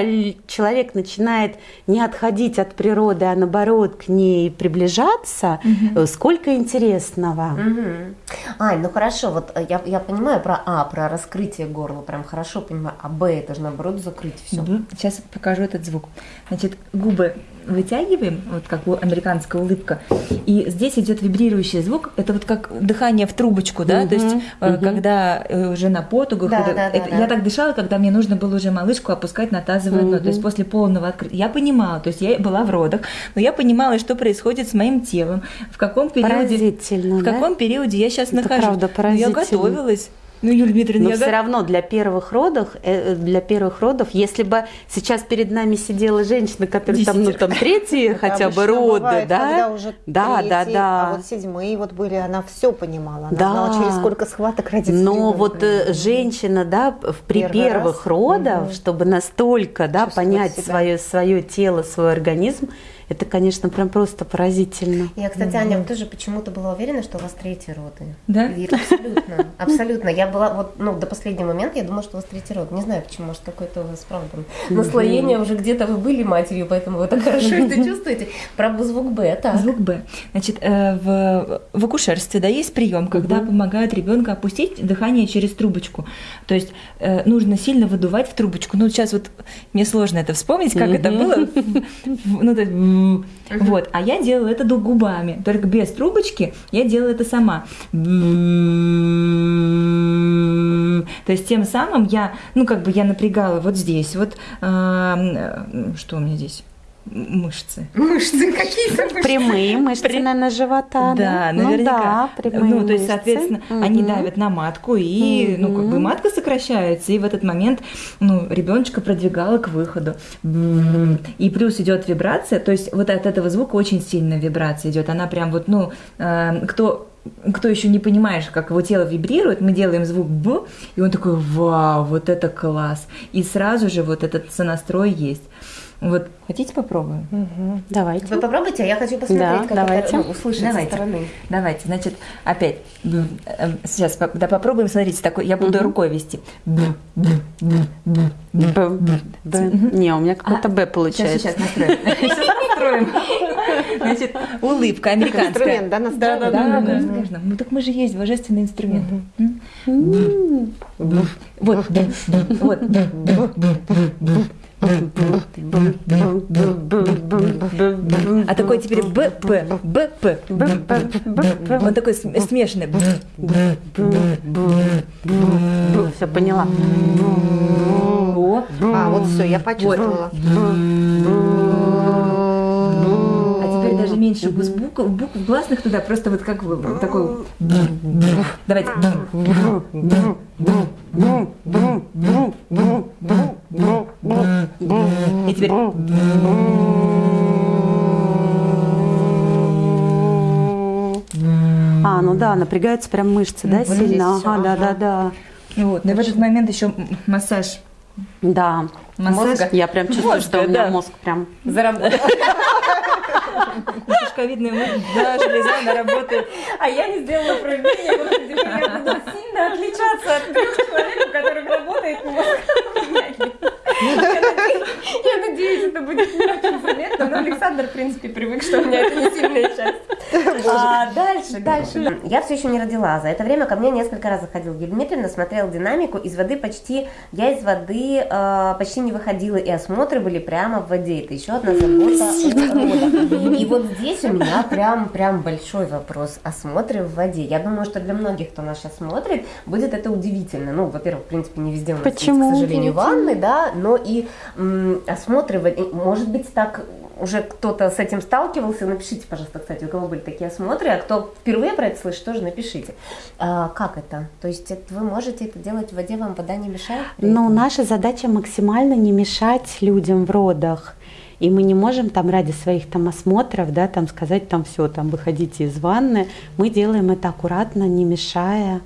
человек начинает не отходить от природы, а наоборот к ней приближаться, э, сколько интересного. Мгм. Ань, ну хорошо, вот э, я, я понимаю про А, про раскрытие горла, прям хорошо понимаю, а Б это же наоборот закрыть все. Сейчас покажу этот звук. Значит, губы вытягиваем, вот как у американская улыбка, и здесь идет вибрирующий звук. Это вот как дыхание в трубочку, да, то есть э, когда э, уже на потугах. Да, это- да, да, это- да. Я так дышала, когда мне нужно было уже малышку опускать на тазовое дно, то есть после полного открытия. Я понимала, то есть я была в родах, но я понимала, что происходит с моим телом, в каком периоде, в да? каком периоде я сейчас Это нахожусь. правда Я готовилась. Ну, Юлия Дмитриевна, Но я все го- равно для первых родов, э, для первых родов, если бы сейчас перед нами сидела женщина, которая там, ну там третьи хотя бы роды, бывает, да, Когда уже да, да, третий, да. А вот седьмые вот были, она все понимала. Она Да. знала, через сколько схваток родится Но вот э, женщина, да, при Первый первых раз. родах, Мгм. чтобы настолько, да, Чувствовать понять себя. свое свое тело, свой организм, это, конечно, прям просто поразительно. Я, кстати, Аня, тоже почему-то была уверена, что у вас третьи роды. Да? И абсолютно, абсолютно. Я была вот, ну, до последнего момента я думала, что у вас третий род. Не знаю, почему, может, какое-то у вас, правда, наслоение уже где-то вы были матерью, поэтому вы так хорошо это чувствуете. Правда, звук Б, так. Звук Б. Значит, э, в, в акушерстве да, есть прием, когда помогают ребенка опустить дыхание через трубочку. То есть э, нужно сильно выдувать в трубочку. Ну, сейчас вот мне сложно это вспомнить, как это было. Ну, Вот. А я делала это губами. Только без трубочки я делала это сама. То есть тем самым я, ну, как бы я напрягала вот здесь, вот, эм, э, что у меня здесь? Мышцы. Мышцы какие-то мышцы. Прямые мышцы, При- наверное, живота, да? Да, наверняка. Ну да, прямые ну, то есть, мышцы. соответственно, они Мгм. давят на матку, и, ну, как бы матка сокращается, и в этот момент, ну, ребеночка продвигала к выходу. И плюс идет вибрация, то есть вот от этого звука очень сильная вибрация идет. Она прям вот, ну, э, кто кто еще не понимаешь, как его тело вибрирует, мы делаем звук Б, и он такой, вау, вот это класс. И сразу же вот этот сонастрой есть. Вот, хотите попробуем? Давайте. Вы попробуйте, а я хочу посмотреть, Да, как давайте. это ну, услышать Давайте. со стороны. Давайте, значит, опять. Б, э, Сейчас, да, попробуем. Смотрите, такой, я буду рукой вести. Б, б, б, б, б. Б, Б. Не, у меня какой-то Б Сейчас, получается. сейчас настроим. Сейчас настроим. Значит, улыбка американская. Инструмент, да, настроен? Да, да, да, конечно. Ну так мы же есть божественный инструмент. Б. Вот, б, б, вот, б, б, б, б, б. А такой теперь Б, П, Б, П. Он такой см- смешанный. Б, б, Все поняла. А, вот все, я почувствовала. А теперь даже меньше букв, букв, гласных туда, просто вот как такой... Давайте. И теперь... А, ну да, напрягаются прям мышцы, да, вот сильно. Ага, да, да, да. Вот, но и в этот момент еще массаж. Да. Мозга. Я прям чувствую, что у меня да. мозг прям Заработала. Шишковидная да, железа, она работает. А я не сделала упражнение, я буду сильно отличаться от трех человек, у которых работает мозг. Я надеюсь- это будет не очень заметно, но Александр, в принципе, привык, что у меня это не сильная часть. А, дальше, дальше. Я все еще не родила. За это время ко мне несколько раз заходил Юлия Дмитриевна, смотрел динамику. Из воды почти, я из воды э, почти не выходила, и осмотры были прямо в воде. Это еще одна забота. И вот здесь у меня прям, прям большой вопрос. Осмотры в воде. Я думаю, что для многих, кто нас сейчас смотрит, будет это удивительно. Ну, во-первых, в принципе, не везде у нас Почему есть, к сожалению, ванны, да, но и осмотры в воде. Может быть, так уже кто-то с этим сталкивался, напишите, пожалуйста, кстати, у кого были такие осмотры, а кто впервые про это слышит, тоже напишите. А, как это? То есть это вы можете это делать в воде, вам вода не мешает? Но этом? наша задача максимально не мешать людям в родах. И мы не можем там ради своих там осмотров, да, там сказать там все, там выходите из ванны. Мы делаем это аккуратно, не мешая.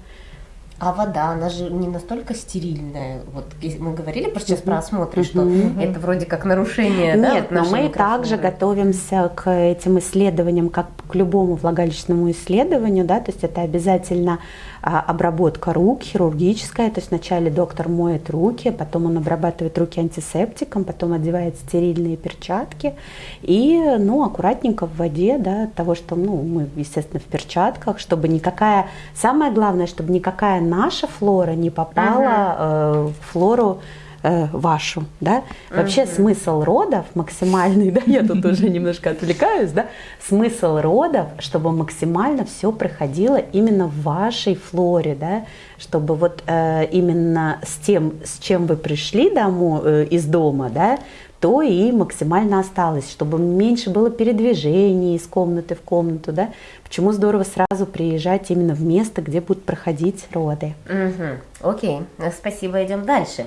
А вода, она же не настолько стерильная. Вот мы говорили про- сейчас про осмотры, что это вроде как нарушение, Нет, но мы также готовимся к этим исследованиям, как к любому влагалищному исследованию, да, то есть это обязательно обработка рук, хирургическая, то есть вначале доктор моет руки, потом он обрабатывает руки антисептиком, потом одевает стерильные перчатки и, ну, аккуратненько в воде, да, от того, что, ну, мы, естественно, в перчатках, чтобы никакая, самое главное, чтобы никакая наша флора не попала э, в флору э, вашу, да. Вообще смысл родов максимальный, да, я тут уже немножко отвлекаюсь, да, смысл родов, чтобы максимально все проходило именно в вашей флоре, да, чтобы вот э, именно с тем, с чем вы пришли домой, э, из дома, да, то и максимально осталось, чтобы меньше было передвижений из комнаты в комнату, да. Почему здорово сразу приезжать именно в место, где будут проходить роды. Мгм. Окей, э, спасибо, идем дальше.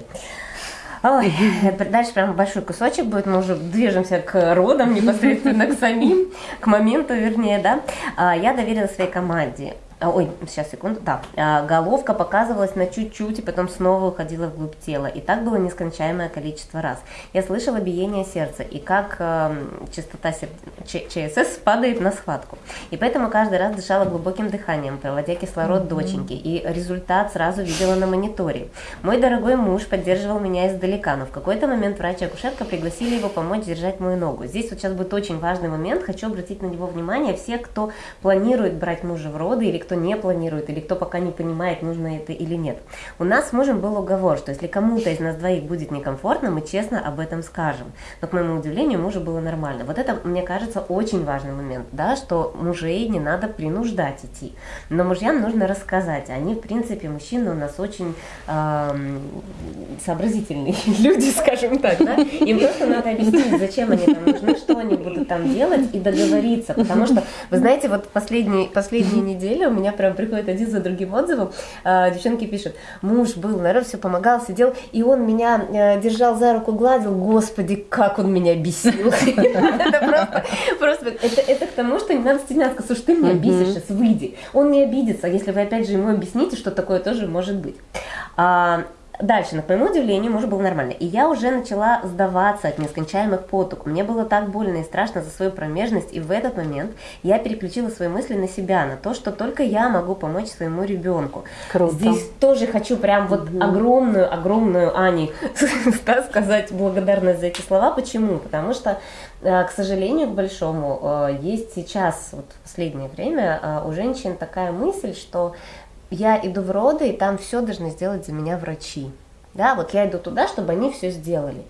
Ой, дальше прям большой кусочек будет, мы уже движемся к родам, непосредственно к самим, к моменту, вернее, да. А, Я доверила своей команде. А, Ой, сейчас, секунду, да. А, Головка показывалась на чуть-чуть, и потом снова уходила вглубь тела. И так было нескончаемое количество раз. Я слышала биение сердца, и как эм, частота сер- ЧСС падает на схватку. И поэтому каждый раз дышала глубоким дыханием, проводя кислород доченьки. И результат сразу видела на мониторе. Мой дорогой муж поддерживал меня издалека, но в какой-то момент врач и акушерка пригласили его помочь держать мою ногу. Здесь вот сейчас будет очень важный момент, хочу обратить на него внимание. Все, кто планирует брать мужа в роды, или кто не планирует, или кто пока не понимает, нужно это или нет. У нас с мужем был уговор, что если кому-то из нас двоих будет некомфортно, мы честно об этом скажем. Но, к моему удивлению, мужу было нормально. Вот это, мне кажется, очень важный момент, да, что мужей не надо принуждать идти. Но мужьям нужно рассказать. Они, в принципе, мужчины у нас очень эм, сообразительные люди, скажем так, да. Им просто надо объяснить, зачем они там нужны, что они будут там делать и договориться. Потому что, вы знаете, вот последние, последние недели меня прям приходит один за другим отзывом. А, девчонки пишут, муж был, народ все помогал, сидел, и он меня э, держал за руку, гладил. Господи, как он меня бесил. Это просто, это, это к тому, что не надо стесняться. Слушай, ты меня бесишь, сейчас выйди. Он не обидится, если вы опять же ему объясните, что такое тоже может быть. Дальше, на к моему удивлению, муж был нормально. И я уже начала сдаваться от нескончаемых поток. Мне было так больно и страшно за свою промежность. И в этот момент я переключила свои мысли на себя, на то, что только я могу помочь своему ребенку. Круто. Здесь тоже хочу прям вот огромную, огромную Ане да, сказать благодарность за эти слова. Почему? Потому что, э, к сожалению, к большому, э, есть сейчас, вот в последнее время, э, у женщин такая мысль, что я иду в роды, и там все должны сделать за меня врачи. Да, вот я иду туда, чтобы они все сделали.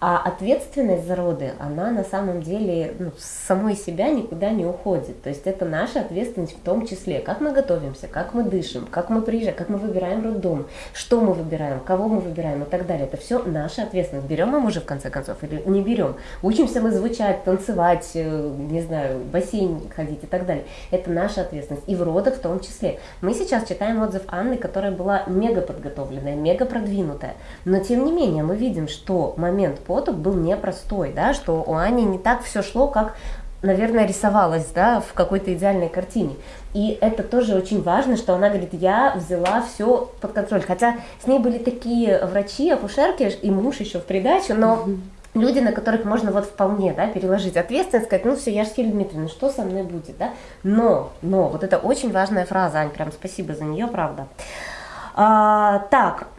А ответственность за роды, она на самом деле ну, с самой себя никуда не уходит. То есть это наша ответственность в том числе, как мы готовимся, как мы дышим, как мы приезжаем, как мы выбираем роддом, что мы выбираем, кого мы выбираем и так далее. Это все наша ответственность. Берем мы мужа в конце концов или не берем. Учимся мы звучать, танцевать, э, не знаю, в бассейн ходить и так далее. Это наша ответственность. И в родах в том числе. Мы сейчас читаем отзыв Анны, которая была мега подготовленная, мега продвинутая. Но тем не менее мы видим, что момент поток был непростой, да, что у Ани не так все шло, как наверное, рисовалась, да, в какой-то идеальной картине. И это тоже очень важно, что она говорит, я взяла все под контроль. Хотя с ней были такие врачи, акушерки и муж еще в придачу, но люди, на которых можно вот вполне, да, переложить ответственность, сказать, ну все, я же Юлия Дмитриевна, что со мной будет, да? Но, но, вот это очень важная фраза, Ань, прям спасибо за нее, правда. А, так,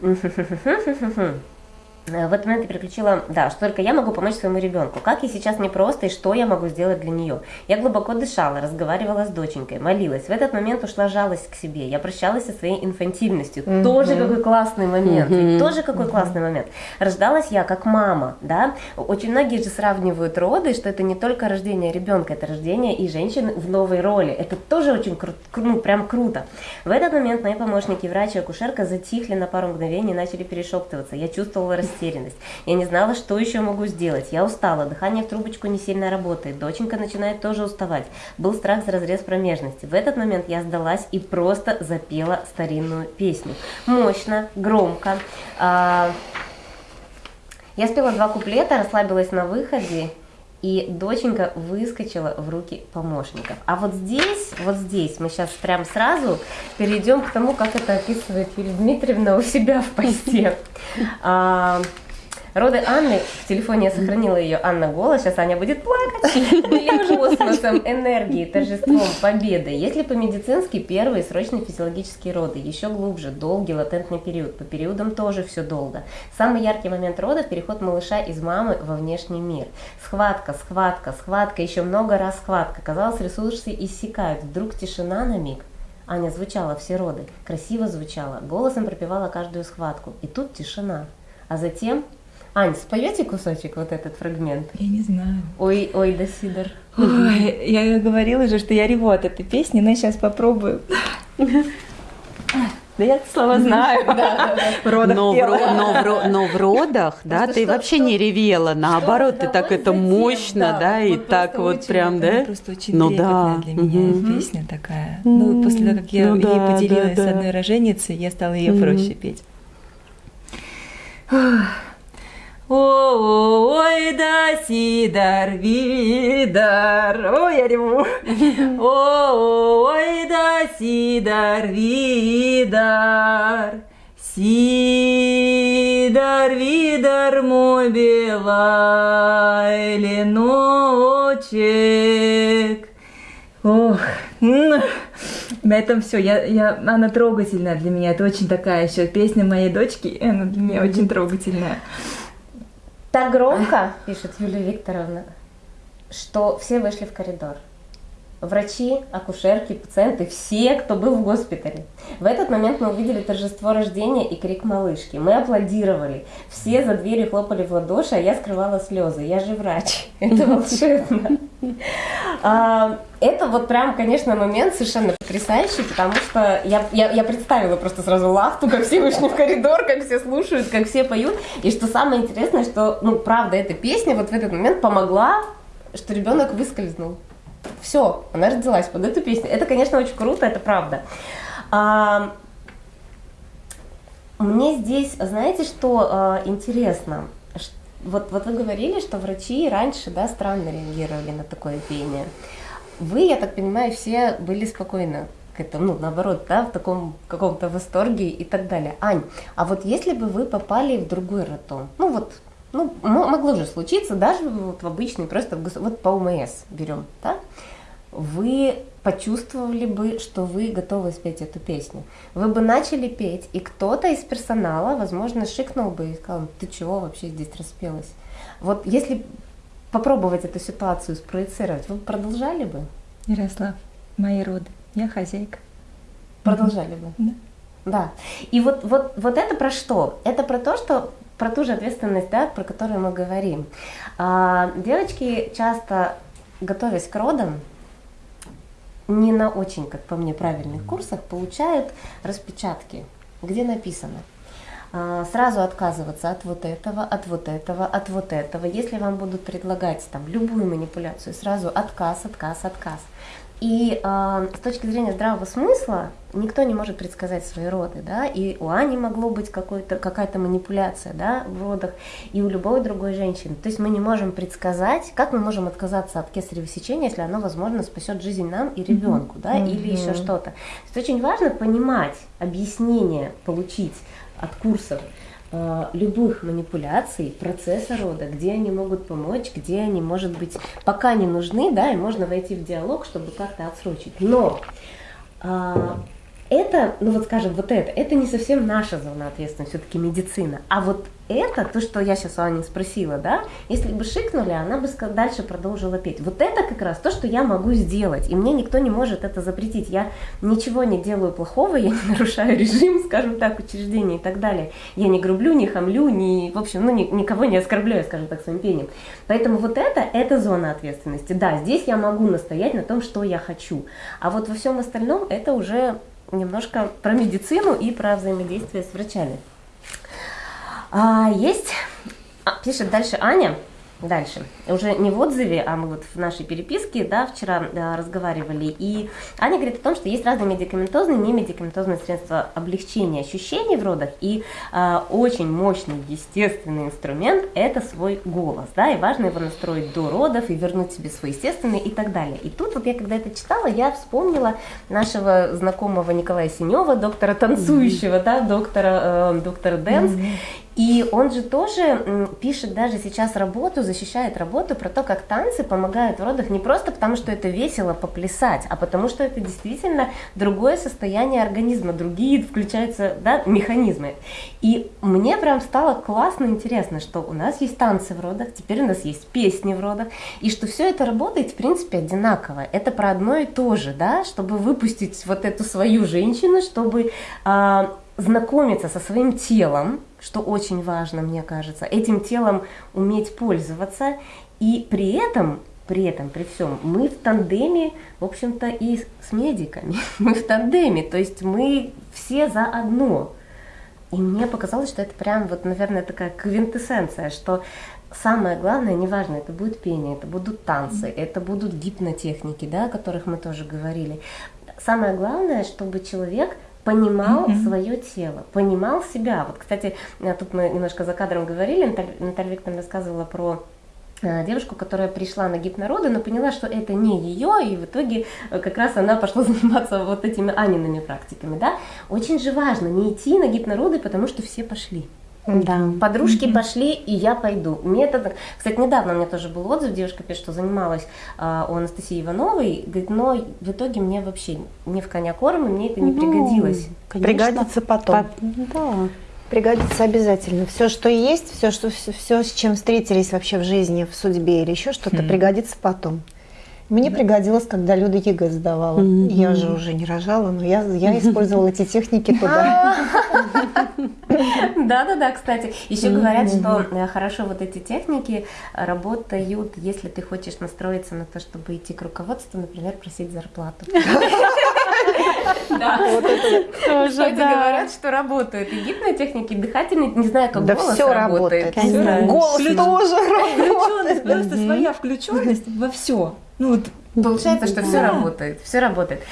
В этот момент я переключила, да, что только я могу помочь своему ребенку. Как ей сейчас непросто и что я могу сделать для нее. Я глубоко дышала, разговаривала с доченькой, молилась. В этот момент ушла жалость к себе. Я прощалась со своей инфантильностью. Тоже какой классный момент. Ведь тоже какой классный момент. Рождалась я как мама, да. Очень многие же сравнивают роды, что это не только рождение ребенка, это рождение и женщины в новой роли. Это тоже очень круто, ну прям круто. В этот момент мои помощники, врач и акушерка затихли на пару мгновений и начали перешептываться. Я чувствовала растерянность. Я не знала, что еще могу сделать. Я устала, дыхание в трубочку не сильно работает. Доченька начинает тоже уставать. Был страх за разрез промежности. В этот момент я сдалась и просто запела старинную песню. Мощно, громко. А, Я спела два куплета, расслабилась на выходе, и доченька выскочила в руки помощников. А вот здесь, вот здесь мы сейчас прям сразу перейдем к тому, как это описывает Юлия Дмитриевна у себя в посте. Роды Анны, в телефоне я сохранила ее Анна голос, сейчас Аня будет плакать. Были космосом, энергией, торжеством, победой. Если по-медицински первые срочные физиологические роды, еще глубже, долгий латентный период. По периодам тоже все долго. Самый яркий момент родов – переход малыша из мамы во внешний мир. Схватка, схватка, схватка, еще много раз схватка. Казалось, ресурсы иссякают. Вдруг тишина на миг. Аня звучала все роды, красиво звучала, голосом пропевала каждую схватку. И тут тишина. А затем Ань, споете кусочек вот этот фрагмент? Я не знаю. Ой, ой, да сидор. Ой, я говорила же, что я реву от этой песни, но сейчас попробую. Да я слова знаю. В родах Но в, родах, да, ты вообще не ревела, наоборот, ты так это мощно, да, и так вот прям, да? просто очень Ну да, для меня песня такая. Ну, после того, как я Ну ей поделилась с одной роженицей, я стала ее проще петь. Ой, да сидар, видар. Ой, я реву. Ой, да сидар, видар. Сидар, видар, мой белый леночек. Ох, м, на этом все. Я, я, она трогательная для меня. Это очень такая еще песня моей дочки. Она для меня очень трогательная. Так громко, пишет Юлия Викторовна, что все вышли в коридор. Врачи, акушерки, пациенты, все, кто был в госпитале. В этот момент мы увидели торжество рождения и крик малышки. Мы аплодировали. Все за дверью хлопали в ладоши, а я скрывала слезы. Я же врач. Это волшебно. А, Это вот прям, конечно, момент совершенно потрясающий, потому что я, я, я представила просто сразу лахту, как все вышли в коридор, как все слушают, как все поют. И что самое интересное, что, ну, правда, эта песня вот в этот момент помогла, что ребенок выскользнул. Все, она родилась под эту песню. Это, конечно, очень круто, это правда. А, мне здесь, знаете, что а, интересно? Вот, вот вы говорили, что врачи раньше, да, странно реагировали на такое пение. Вы, я так понимаю, все были спокойны к этому, ну, наоборот, да, в таком каком-то восторге и так далее. Ань, а вот если бы вы попали в другой роддом, ну вот, ну, могло же случиться, даже вот в обычный, просто в вот по УМС берем, да, вы почувствовали бы, что вы готовы спеть эту песню. Вы бы начали петь, и кто-то из персонала, возможно, шикнул бы и сказал, ты чего вообще здесь распелась? Вот если попробовать эту ситуацию спроецировать, вы продолжали бы? Ярослав, мои роды. Я хозяйка. Продолжали бы. Да. Да. И вот, вот, вот это про что? Это про то, что про ту же ответственность, да, про которую мы говорим. А, девочки часто, готовясь к родам, не на очень, как по мне, правильных курсах, получают распечатки, где написано а, сразу отказываться от вот этого, от вот этого, от вот этого. Если вам будут предлагать там любую манипуляцию, сразу отказ, отказ, отказ. И а, с точки зрения здравого смысла никто не может предсказать свои роды, да, и у Ани могло быть какая-то манипуляция, да, в родах, и у любой другой женщины. То есть мы не можем предсказать, как мы можем отказаться от кесарево сечения, если оно, возможно, спасет жизнь нам и ребенку, да, или еще что-то. То есть очень важно понимать, объяснение получить от курсов э, любых манипуляций процесса рода, где они могут помочь, где они, может быть, пока не нужны, да, и можно войти в диалог, чтобы как-то отсрочить. Но а, это, ну вот скажем, вот это, это не совсем наша зона ответственности, все-таки медицина. А вот это, то, что я сейчас у Ани спросила, да, если бы шикнули, она бы дальше продолжила петь. Вот это как раз то, что я могу сделать, и мне никто не может это запретить. Я ничего не делаю плохого, я не нарушаю режим, скажем так, учреждения и так далее. Я не грублю, не хамлю, не, в общем, ну, ни, никого не оскорбляю, скажем так, своим пением. Поэтому вот это, это зона ответственности. Да, здесь я могу настоять на том, что я хочу. А вот во всем остальном это уже немножко про медицину и про взаимодействие с врачами. А, есть, а, пишет дальше Аня, Дальше. Уже не в отзыве, а мы вот в нашей переписке, да, вчера да, разговаривали. И Аня говорит о том, что есть разные медикаментозные и немедикаментозные средства облегчения ощущений в родах. И а, очень мощный естественный инструмент – это свой голос. Да, и важно его настроить до родов и вернуть себе свой естественный и так далее. И тут вот я, когда это читала, я вспомнила нашего знакомого Николая Синева, доктора танцующего, да, доктора, э, доктора Дэнс. И он же тоже пишет даже сейчас работу, защищает работу про то, как танцы помогают в родах не просто потому, что это весело поплясать, а потому что это действительно другое состояние организма, другие включаются да, механизмы. И мне прям стало классно интересно, что у нас есть танцы в родах, теперь у нас есть песни в родах, и что все это работает в принципе одинаково. Это про одно и то же, да, чтобы выпустить вот эту свою женщину, чтобы э, знакомиться со своим телом, что очень важно, мне кажется, этим телом уметь пользоваться, и при этом, при этом, при всем, мы в тандеме, в общем-то, и с медиками, мы в тандеме, то есть мы все заодно. И мне показалось, что это прям, вот, наверное, такая квинтэссенция, что самое главное, неважно, это будет пение, это будут танцы, это будут гипнотехники, да, о которых мы тоже говорили. Самое главное, чтобы человек понимал mm-hmm. свое тело, понимал себя. Вот, кстати, э, тут мы немножко за кадром говорили, Наталья, Наталья Викторовна рассказывала про э, девушку, которая пришла на гипнороды, но поняла, что это не ее, и в итоге э, как раз она пошла заниматься вот этими Аниными практиками, да. Очень же важно не идти на гипнороды, потому что все пошли. Да. Подружки mm-hmm. пошли, и я пойду. Мне это, кстати, недавно у меня тоже был отзыв, девушка пишет, что занималась а, у Анастасии Ивановой, говорит, но в итоге мне вообще не в коня корм, и мне это не ну, пригодилось. Конечно. Пригодится потом. По... Да. Пригодится обязательно. Все, что есть, все, что, все, все, с чем встретились вообще в жизни, в судьбе или еще что-то, mm-hmm. пригодится потом. Мне да. пригодилось, когда Люда ЕГЭ сдавала. Mm-hmm. Я же уже не рожала, но я, я использовала эти техники туда. Да-да-да, кстати. Еще говорят, что э, хорошо вот эти техники работают, если ты хочешь настроиться на то, чтобы идти к руководству, например, просить зарплату. Да, вот это тоже, говорят, что работают. И гипнотехники, дыхательные, не знаю, как голос все работает. Голос тоже работает. Просто своя включенность во все. Ну вот Получается, что да. все работает, все работает.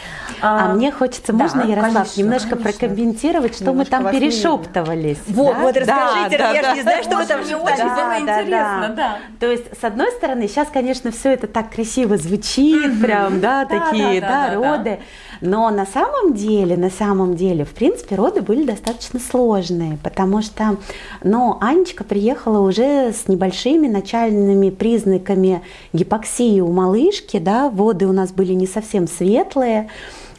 А, а мне хочется, да, можно, Ярослав, конечно, немножко конечно. прокомментировать, что немножко мы там перешептывались. Вот, да? вот расскажите, да, я да, же не знаю, что вы там Мне очень было интересно, да. То есть, с одной стороны, сейчас, конечно, все это так красиво звучит, прям, да, такие, да, роды. Но на самом деле, на самом деле, в принципе, роды были достаточно сложные, потому что, ну, Анечка приехала уже с небольшими начальными признаками гипоксии у малышки, да, воды у нас были не совсем светлые,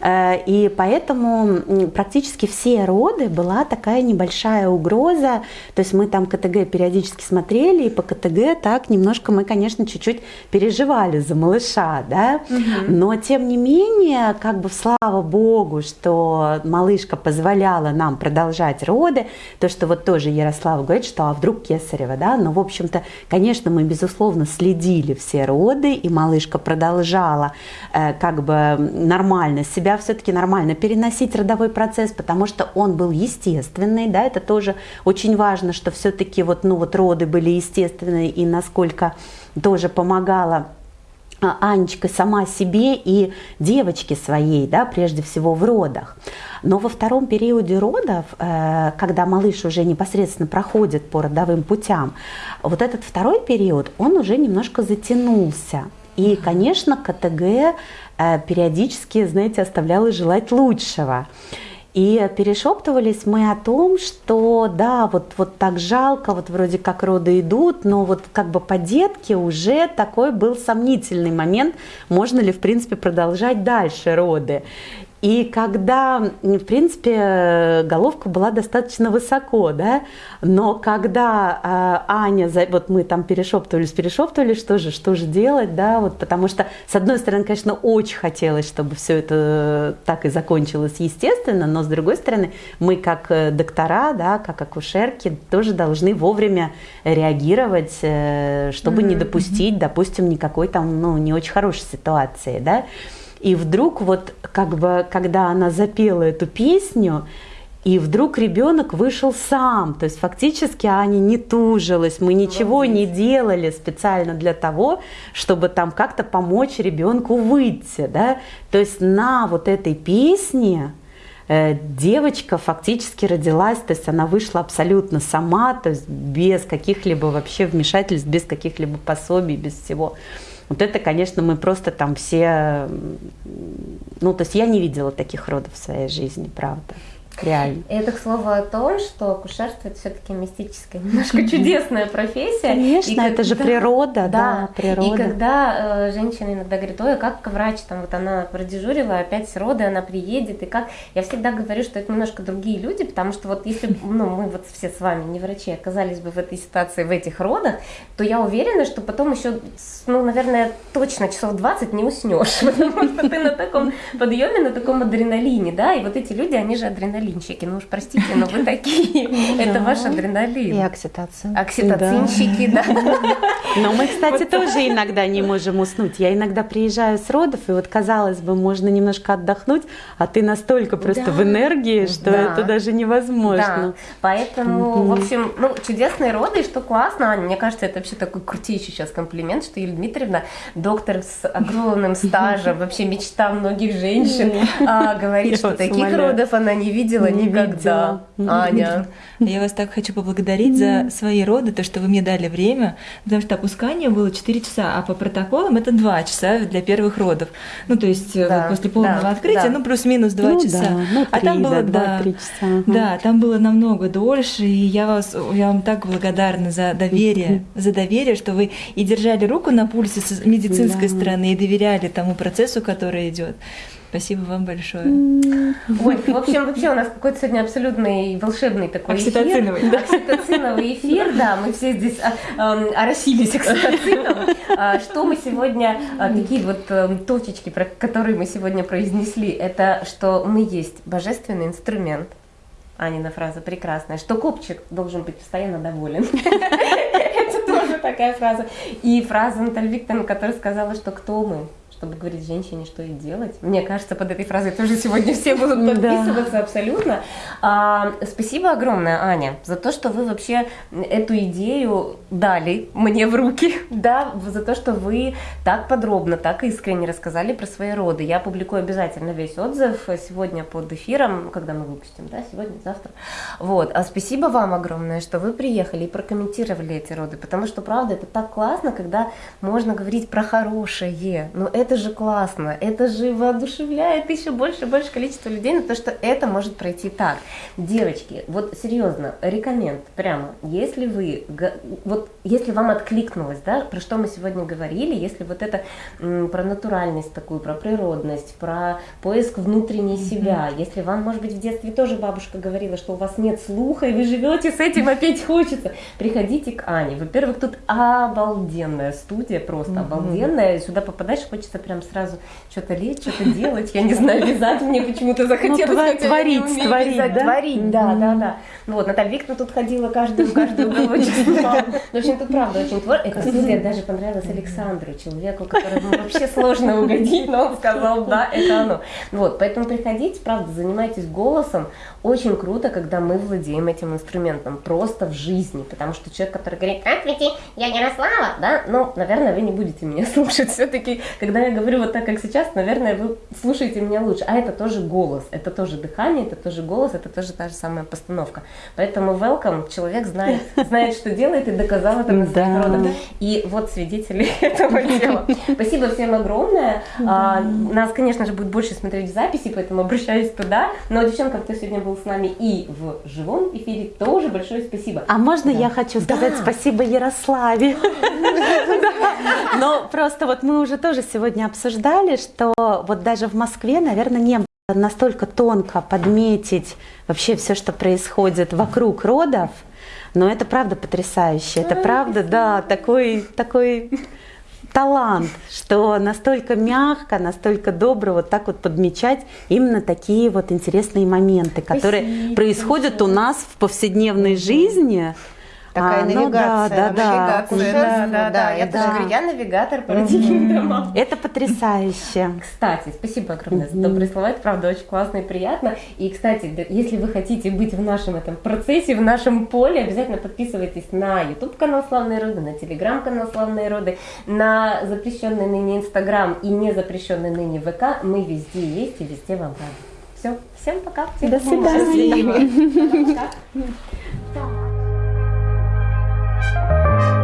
и поэтому практически все роды была такая небольшая угроза. То есть мы там КТГ периодически смотрели, и по КТГ так немножко мы, конечно, чуть-чуть переживали за малыша, да. Угу. Но тем не менее, как бы слава богу, что малышка позволяла нам продолжать роды. То, что вот тоже Ярослава говорит, что а вдруг кесарева, да. Но, в общем-то, конечно, мы, безусловно, следили все роды, и малышка продолжала э, как бы нормально себя себя все-таки нормально переносить родовой процесс, потому что он был естественный, да, это тоже очень важно, что все-таки вот, ну, вот роды были естественные и насколько тоже помогала а, Анечка сама себе и девочке своей, да, прежде всего в родах. Но во втором периоде родов, э, когда малыш уже непосредственно проходит по родовым путям, вот этот второй период, он уже немножко затянулся. И, конечно, КТГ периодически, знаете, оставляла желать лучшего. И перешептывались мы о том, что да, вот, вот так жалко, вот вроде как роды идут, но вот как бы по детке уже такой был сомнительный момент, можно ли в принципе продолжать дальше роды. И когда, в принципе, головка была достаточно высоко, да, но когда э, Аня, вот мы там перешептывались, перешептывались, что же, что же делать, да, вот потому что, с одной стороны, конечно, очень хотелось, чтобы все это так и закончилось естественно, но с другой стороны, мы как э, доктора, да, как акушерки тоже должны вовремя реагировать, э, чтобы не допустить, допустим, никакой там, ну, не очень хорошей ситуации, да. И вдруг вот как бы, когда она запела эту песню, и вдруг ребенок вышел сам, то есть фактически Аня не тужилась, мы ничего не делали специально для того, чтобы там как-то помочь ребенку выйти, да. То есть на вот этой песне э, девочка фактически родилась, то есть она вышла абсолютно сама, то есть без каких-либо вообще вмешательств, без каких-либо пособий, без всего. Вот это, конечно, мы просто там все, ну, то есть я не видела таких родов в своей жизни, правда, реально. Это, к слову, о том, что акушерство это все-таки мистическая, немножко чудесная профессия. Конечно, И это же природа, да, природа. И когда э, женщина иногда говорит, ой, а как врач, там вот она продежурила, опять роды, она приедет, и как, я всегда говорю, что это немножко другие люди, потому что вот если, ну, мы вот все с вами, не врачи, оказались бы в этой ситуации, в этих родах, то я уверена, что потом еще, ну, наверное, точно часов 20 не уснешь, потому что ты на таком подъеме, на таком адреналине, да, и вот эти люди, они же адреналинщики, ну уж простите, но вы такие, это ваш И адреналин. окситоцин. Окситоцинщики, да. Но мы, кстати, тоже иногда не можем уснуть. Я иногда приезжаю с родов, и вот казалось бы, можно немножко отдохнуть, а ты настолько просто в энергии, что это даже невозможно. Поэтому, в общем, ну, чудесные роды, и что классно, Аня, мне кажется, это вообще такой крутейший сейчас комплимент, что Юлия Дмитриевна, доктор с огромным стажем, вообще мечта многих женщин, а, говорит, что таких родов она не видела Не никогда. видела. Аня. Я вас так хочу поблагодарить за свои роды, то, что вы мне дали время, потому что опускание было 4 часа, а по протоколам это 2 часа для первых родов. Ну, то есть э, Да, вот после полного да, открытия, да. ну, плюс-минус 2 Ну часа. да, ну а там было, да, да, два-три часа, ага. да, там было намного дольше, и я, вас, я вам так благодарна за доверие, за доверие, что вы и держали руку на пульсе с медицинской Да. стороны, и доверяли тому процессу, который идет. Спасибо вам большое. Ой, в общем, вообще у нас какой-то сегодня абсолютный волшебный такой Окситоциновый, эфир. Окситоциновый эфир, да, мы все здесь а, эм, оросились окситоцином. А, Что мы сегодня, а, какие вот эм, точечки, про которые мы сегодня произнесли, это что мы есть божественный инструмент. Анина фраза прекрасная, что копчик должен быть постоянно доволен. Это тоже такая фраза. И фраза Натальи Викторовны, которая сказала, что кто мы, чтобы говорить женщине, что ей делать. Мне кажется, под этой фразой тоже сегодня все будут Да. подписываться абсолютно. А, спасибо огромное, Аня, за то, что вы вообще эту идею дали мне в руки, да, за то, что вы так подробно, так искренне рассказали про свои роды. Я публикую обязательно весь отзыв сегодня под эфиром, когда мы выпустим, да, сегодня, завтра. Вот, а спасибо вам огромное, что вы приехали и прокомментировали эти роды, потому что, правда, это так классно, когда можно говорить про хорошее, но это же классно, это же воодушевляет еще больше и больше количество людей на то, что это может пройти так. Девочки, вот серьезно, рекоменд прямо, если вы, вот если вам откликнулось, да, про что мы сегодня говорили, если вот это м, про натуральность такую, про природность, про поиск внутренней себя, если вам, может быть, в детстве тоже бабушка говорила, что у вас нет слуха, и вы живете с этим, опять хочется, приходите к Ане. Во-первых, тут обалденная студия, просто обалденная, сюда попадаешь, хочется прям сразу что-то лечь, что-то делать, я не знаю, вязать мне почему-то захотелось. Ну, творить, творить, вязать. да? Творить, да, да, да. Ну вот, Наталья Викторовна тут ходила каждую, каждую уголочек снимала. В общем, тут правда очень твор. Эта студия даже понравилась Александру, человеку, которому вообще сложно угодить, но он сказал, да, это оно. Вот, поэтому приходите, правда, занимайтесь голосом. Очень круто, когда мы владеем этим инструментом, просто в жизни, потому что человек, который говорит, здравствуйте, я Ярослава, да, ну, наверное, вы не будете меня слушать. Все-таки, когда я говорю вот так, как сейчас, наверное, вы слушаете меня лучше. А это тоже голос, это тоже дыхание, это тоже голос, это тоже та же самая постановка. Поэтому welcome, человек знает, знает, что делает и доказал это на родах. И вот свидетели этого дела. Спасибо всем огромное. А, Нас, конечно же, будет больше смотреть в записи, поэтому обращаюсь туда. Но девчонкам, кто сегодня был с нами и в живом эфире, тоже большое спасибо. А можно я хочу сказать спасибо Ярославе? Но просто вот мы уже тоже сегодня обсуждали, что вот даже в Москве, наверное, не настолько тонко подметить вообще все, что происходит вокруг родов, но это правда потрясающе. Это правда, да, такой, такой талант, что настолько мягко, настолько добро вот так вот подмечать именно такие вот интересные моменты, которые Спасибо происходят у нас в повседневной жизни. Такая А, ну навигация, да, да, да. навигация, Да, да, да. Я это тоже да. говорю, я навигатор по родительным домам. Это потрясающе. Кстати, спасибо огромное за добрые слова, это правда очень классно и приятно. И, кстати, да, если вы хотите быть в нашем этом процессе, в нашем поле, обязательно подписывайтесь на YouTube канал Славные Роды, на Telegram канал Славные Роды, на запрещенный ныне Инстаграм и не запрещенный ныне ВК. Мы везде есть и везде вам рады. Все, всем пока. Всем До свидания. счастливо. Пока. Música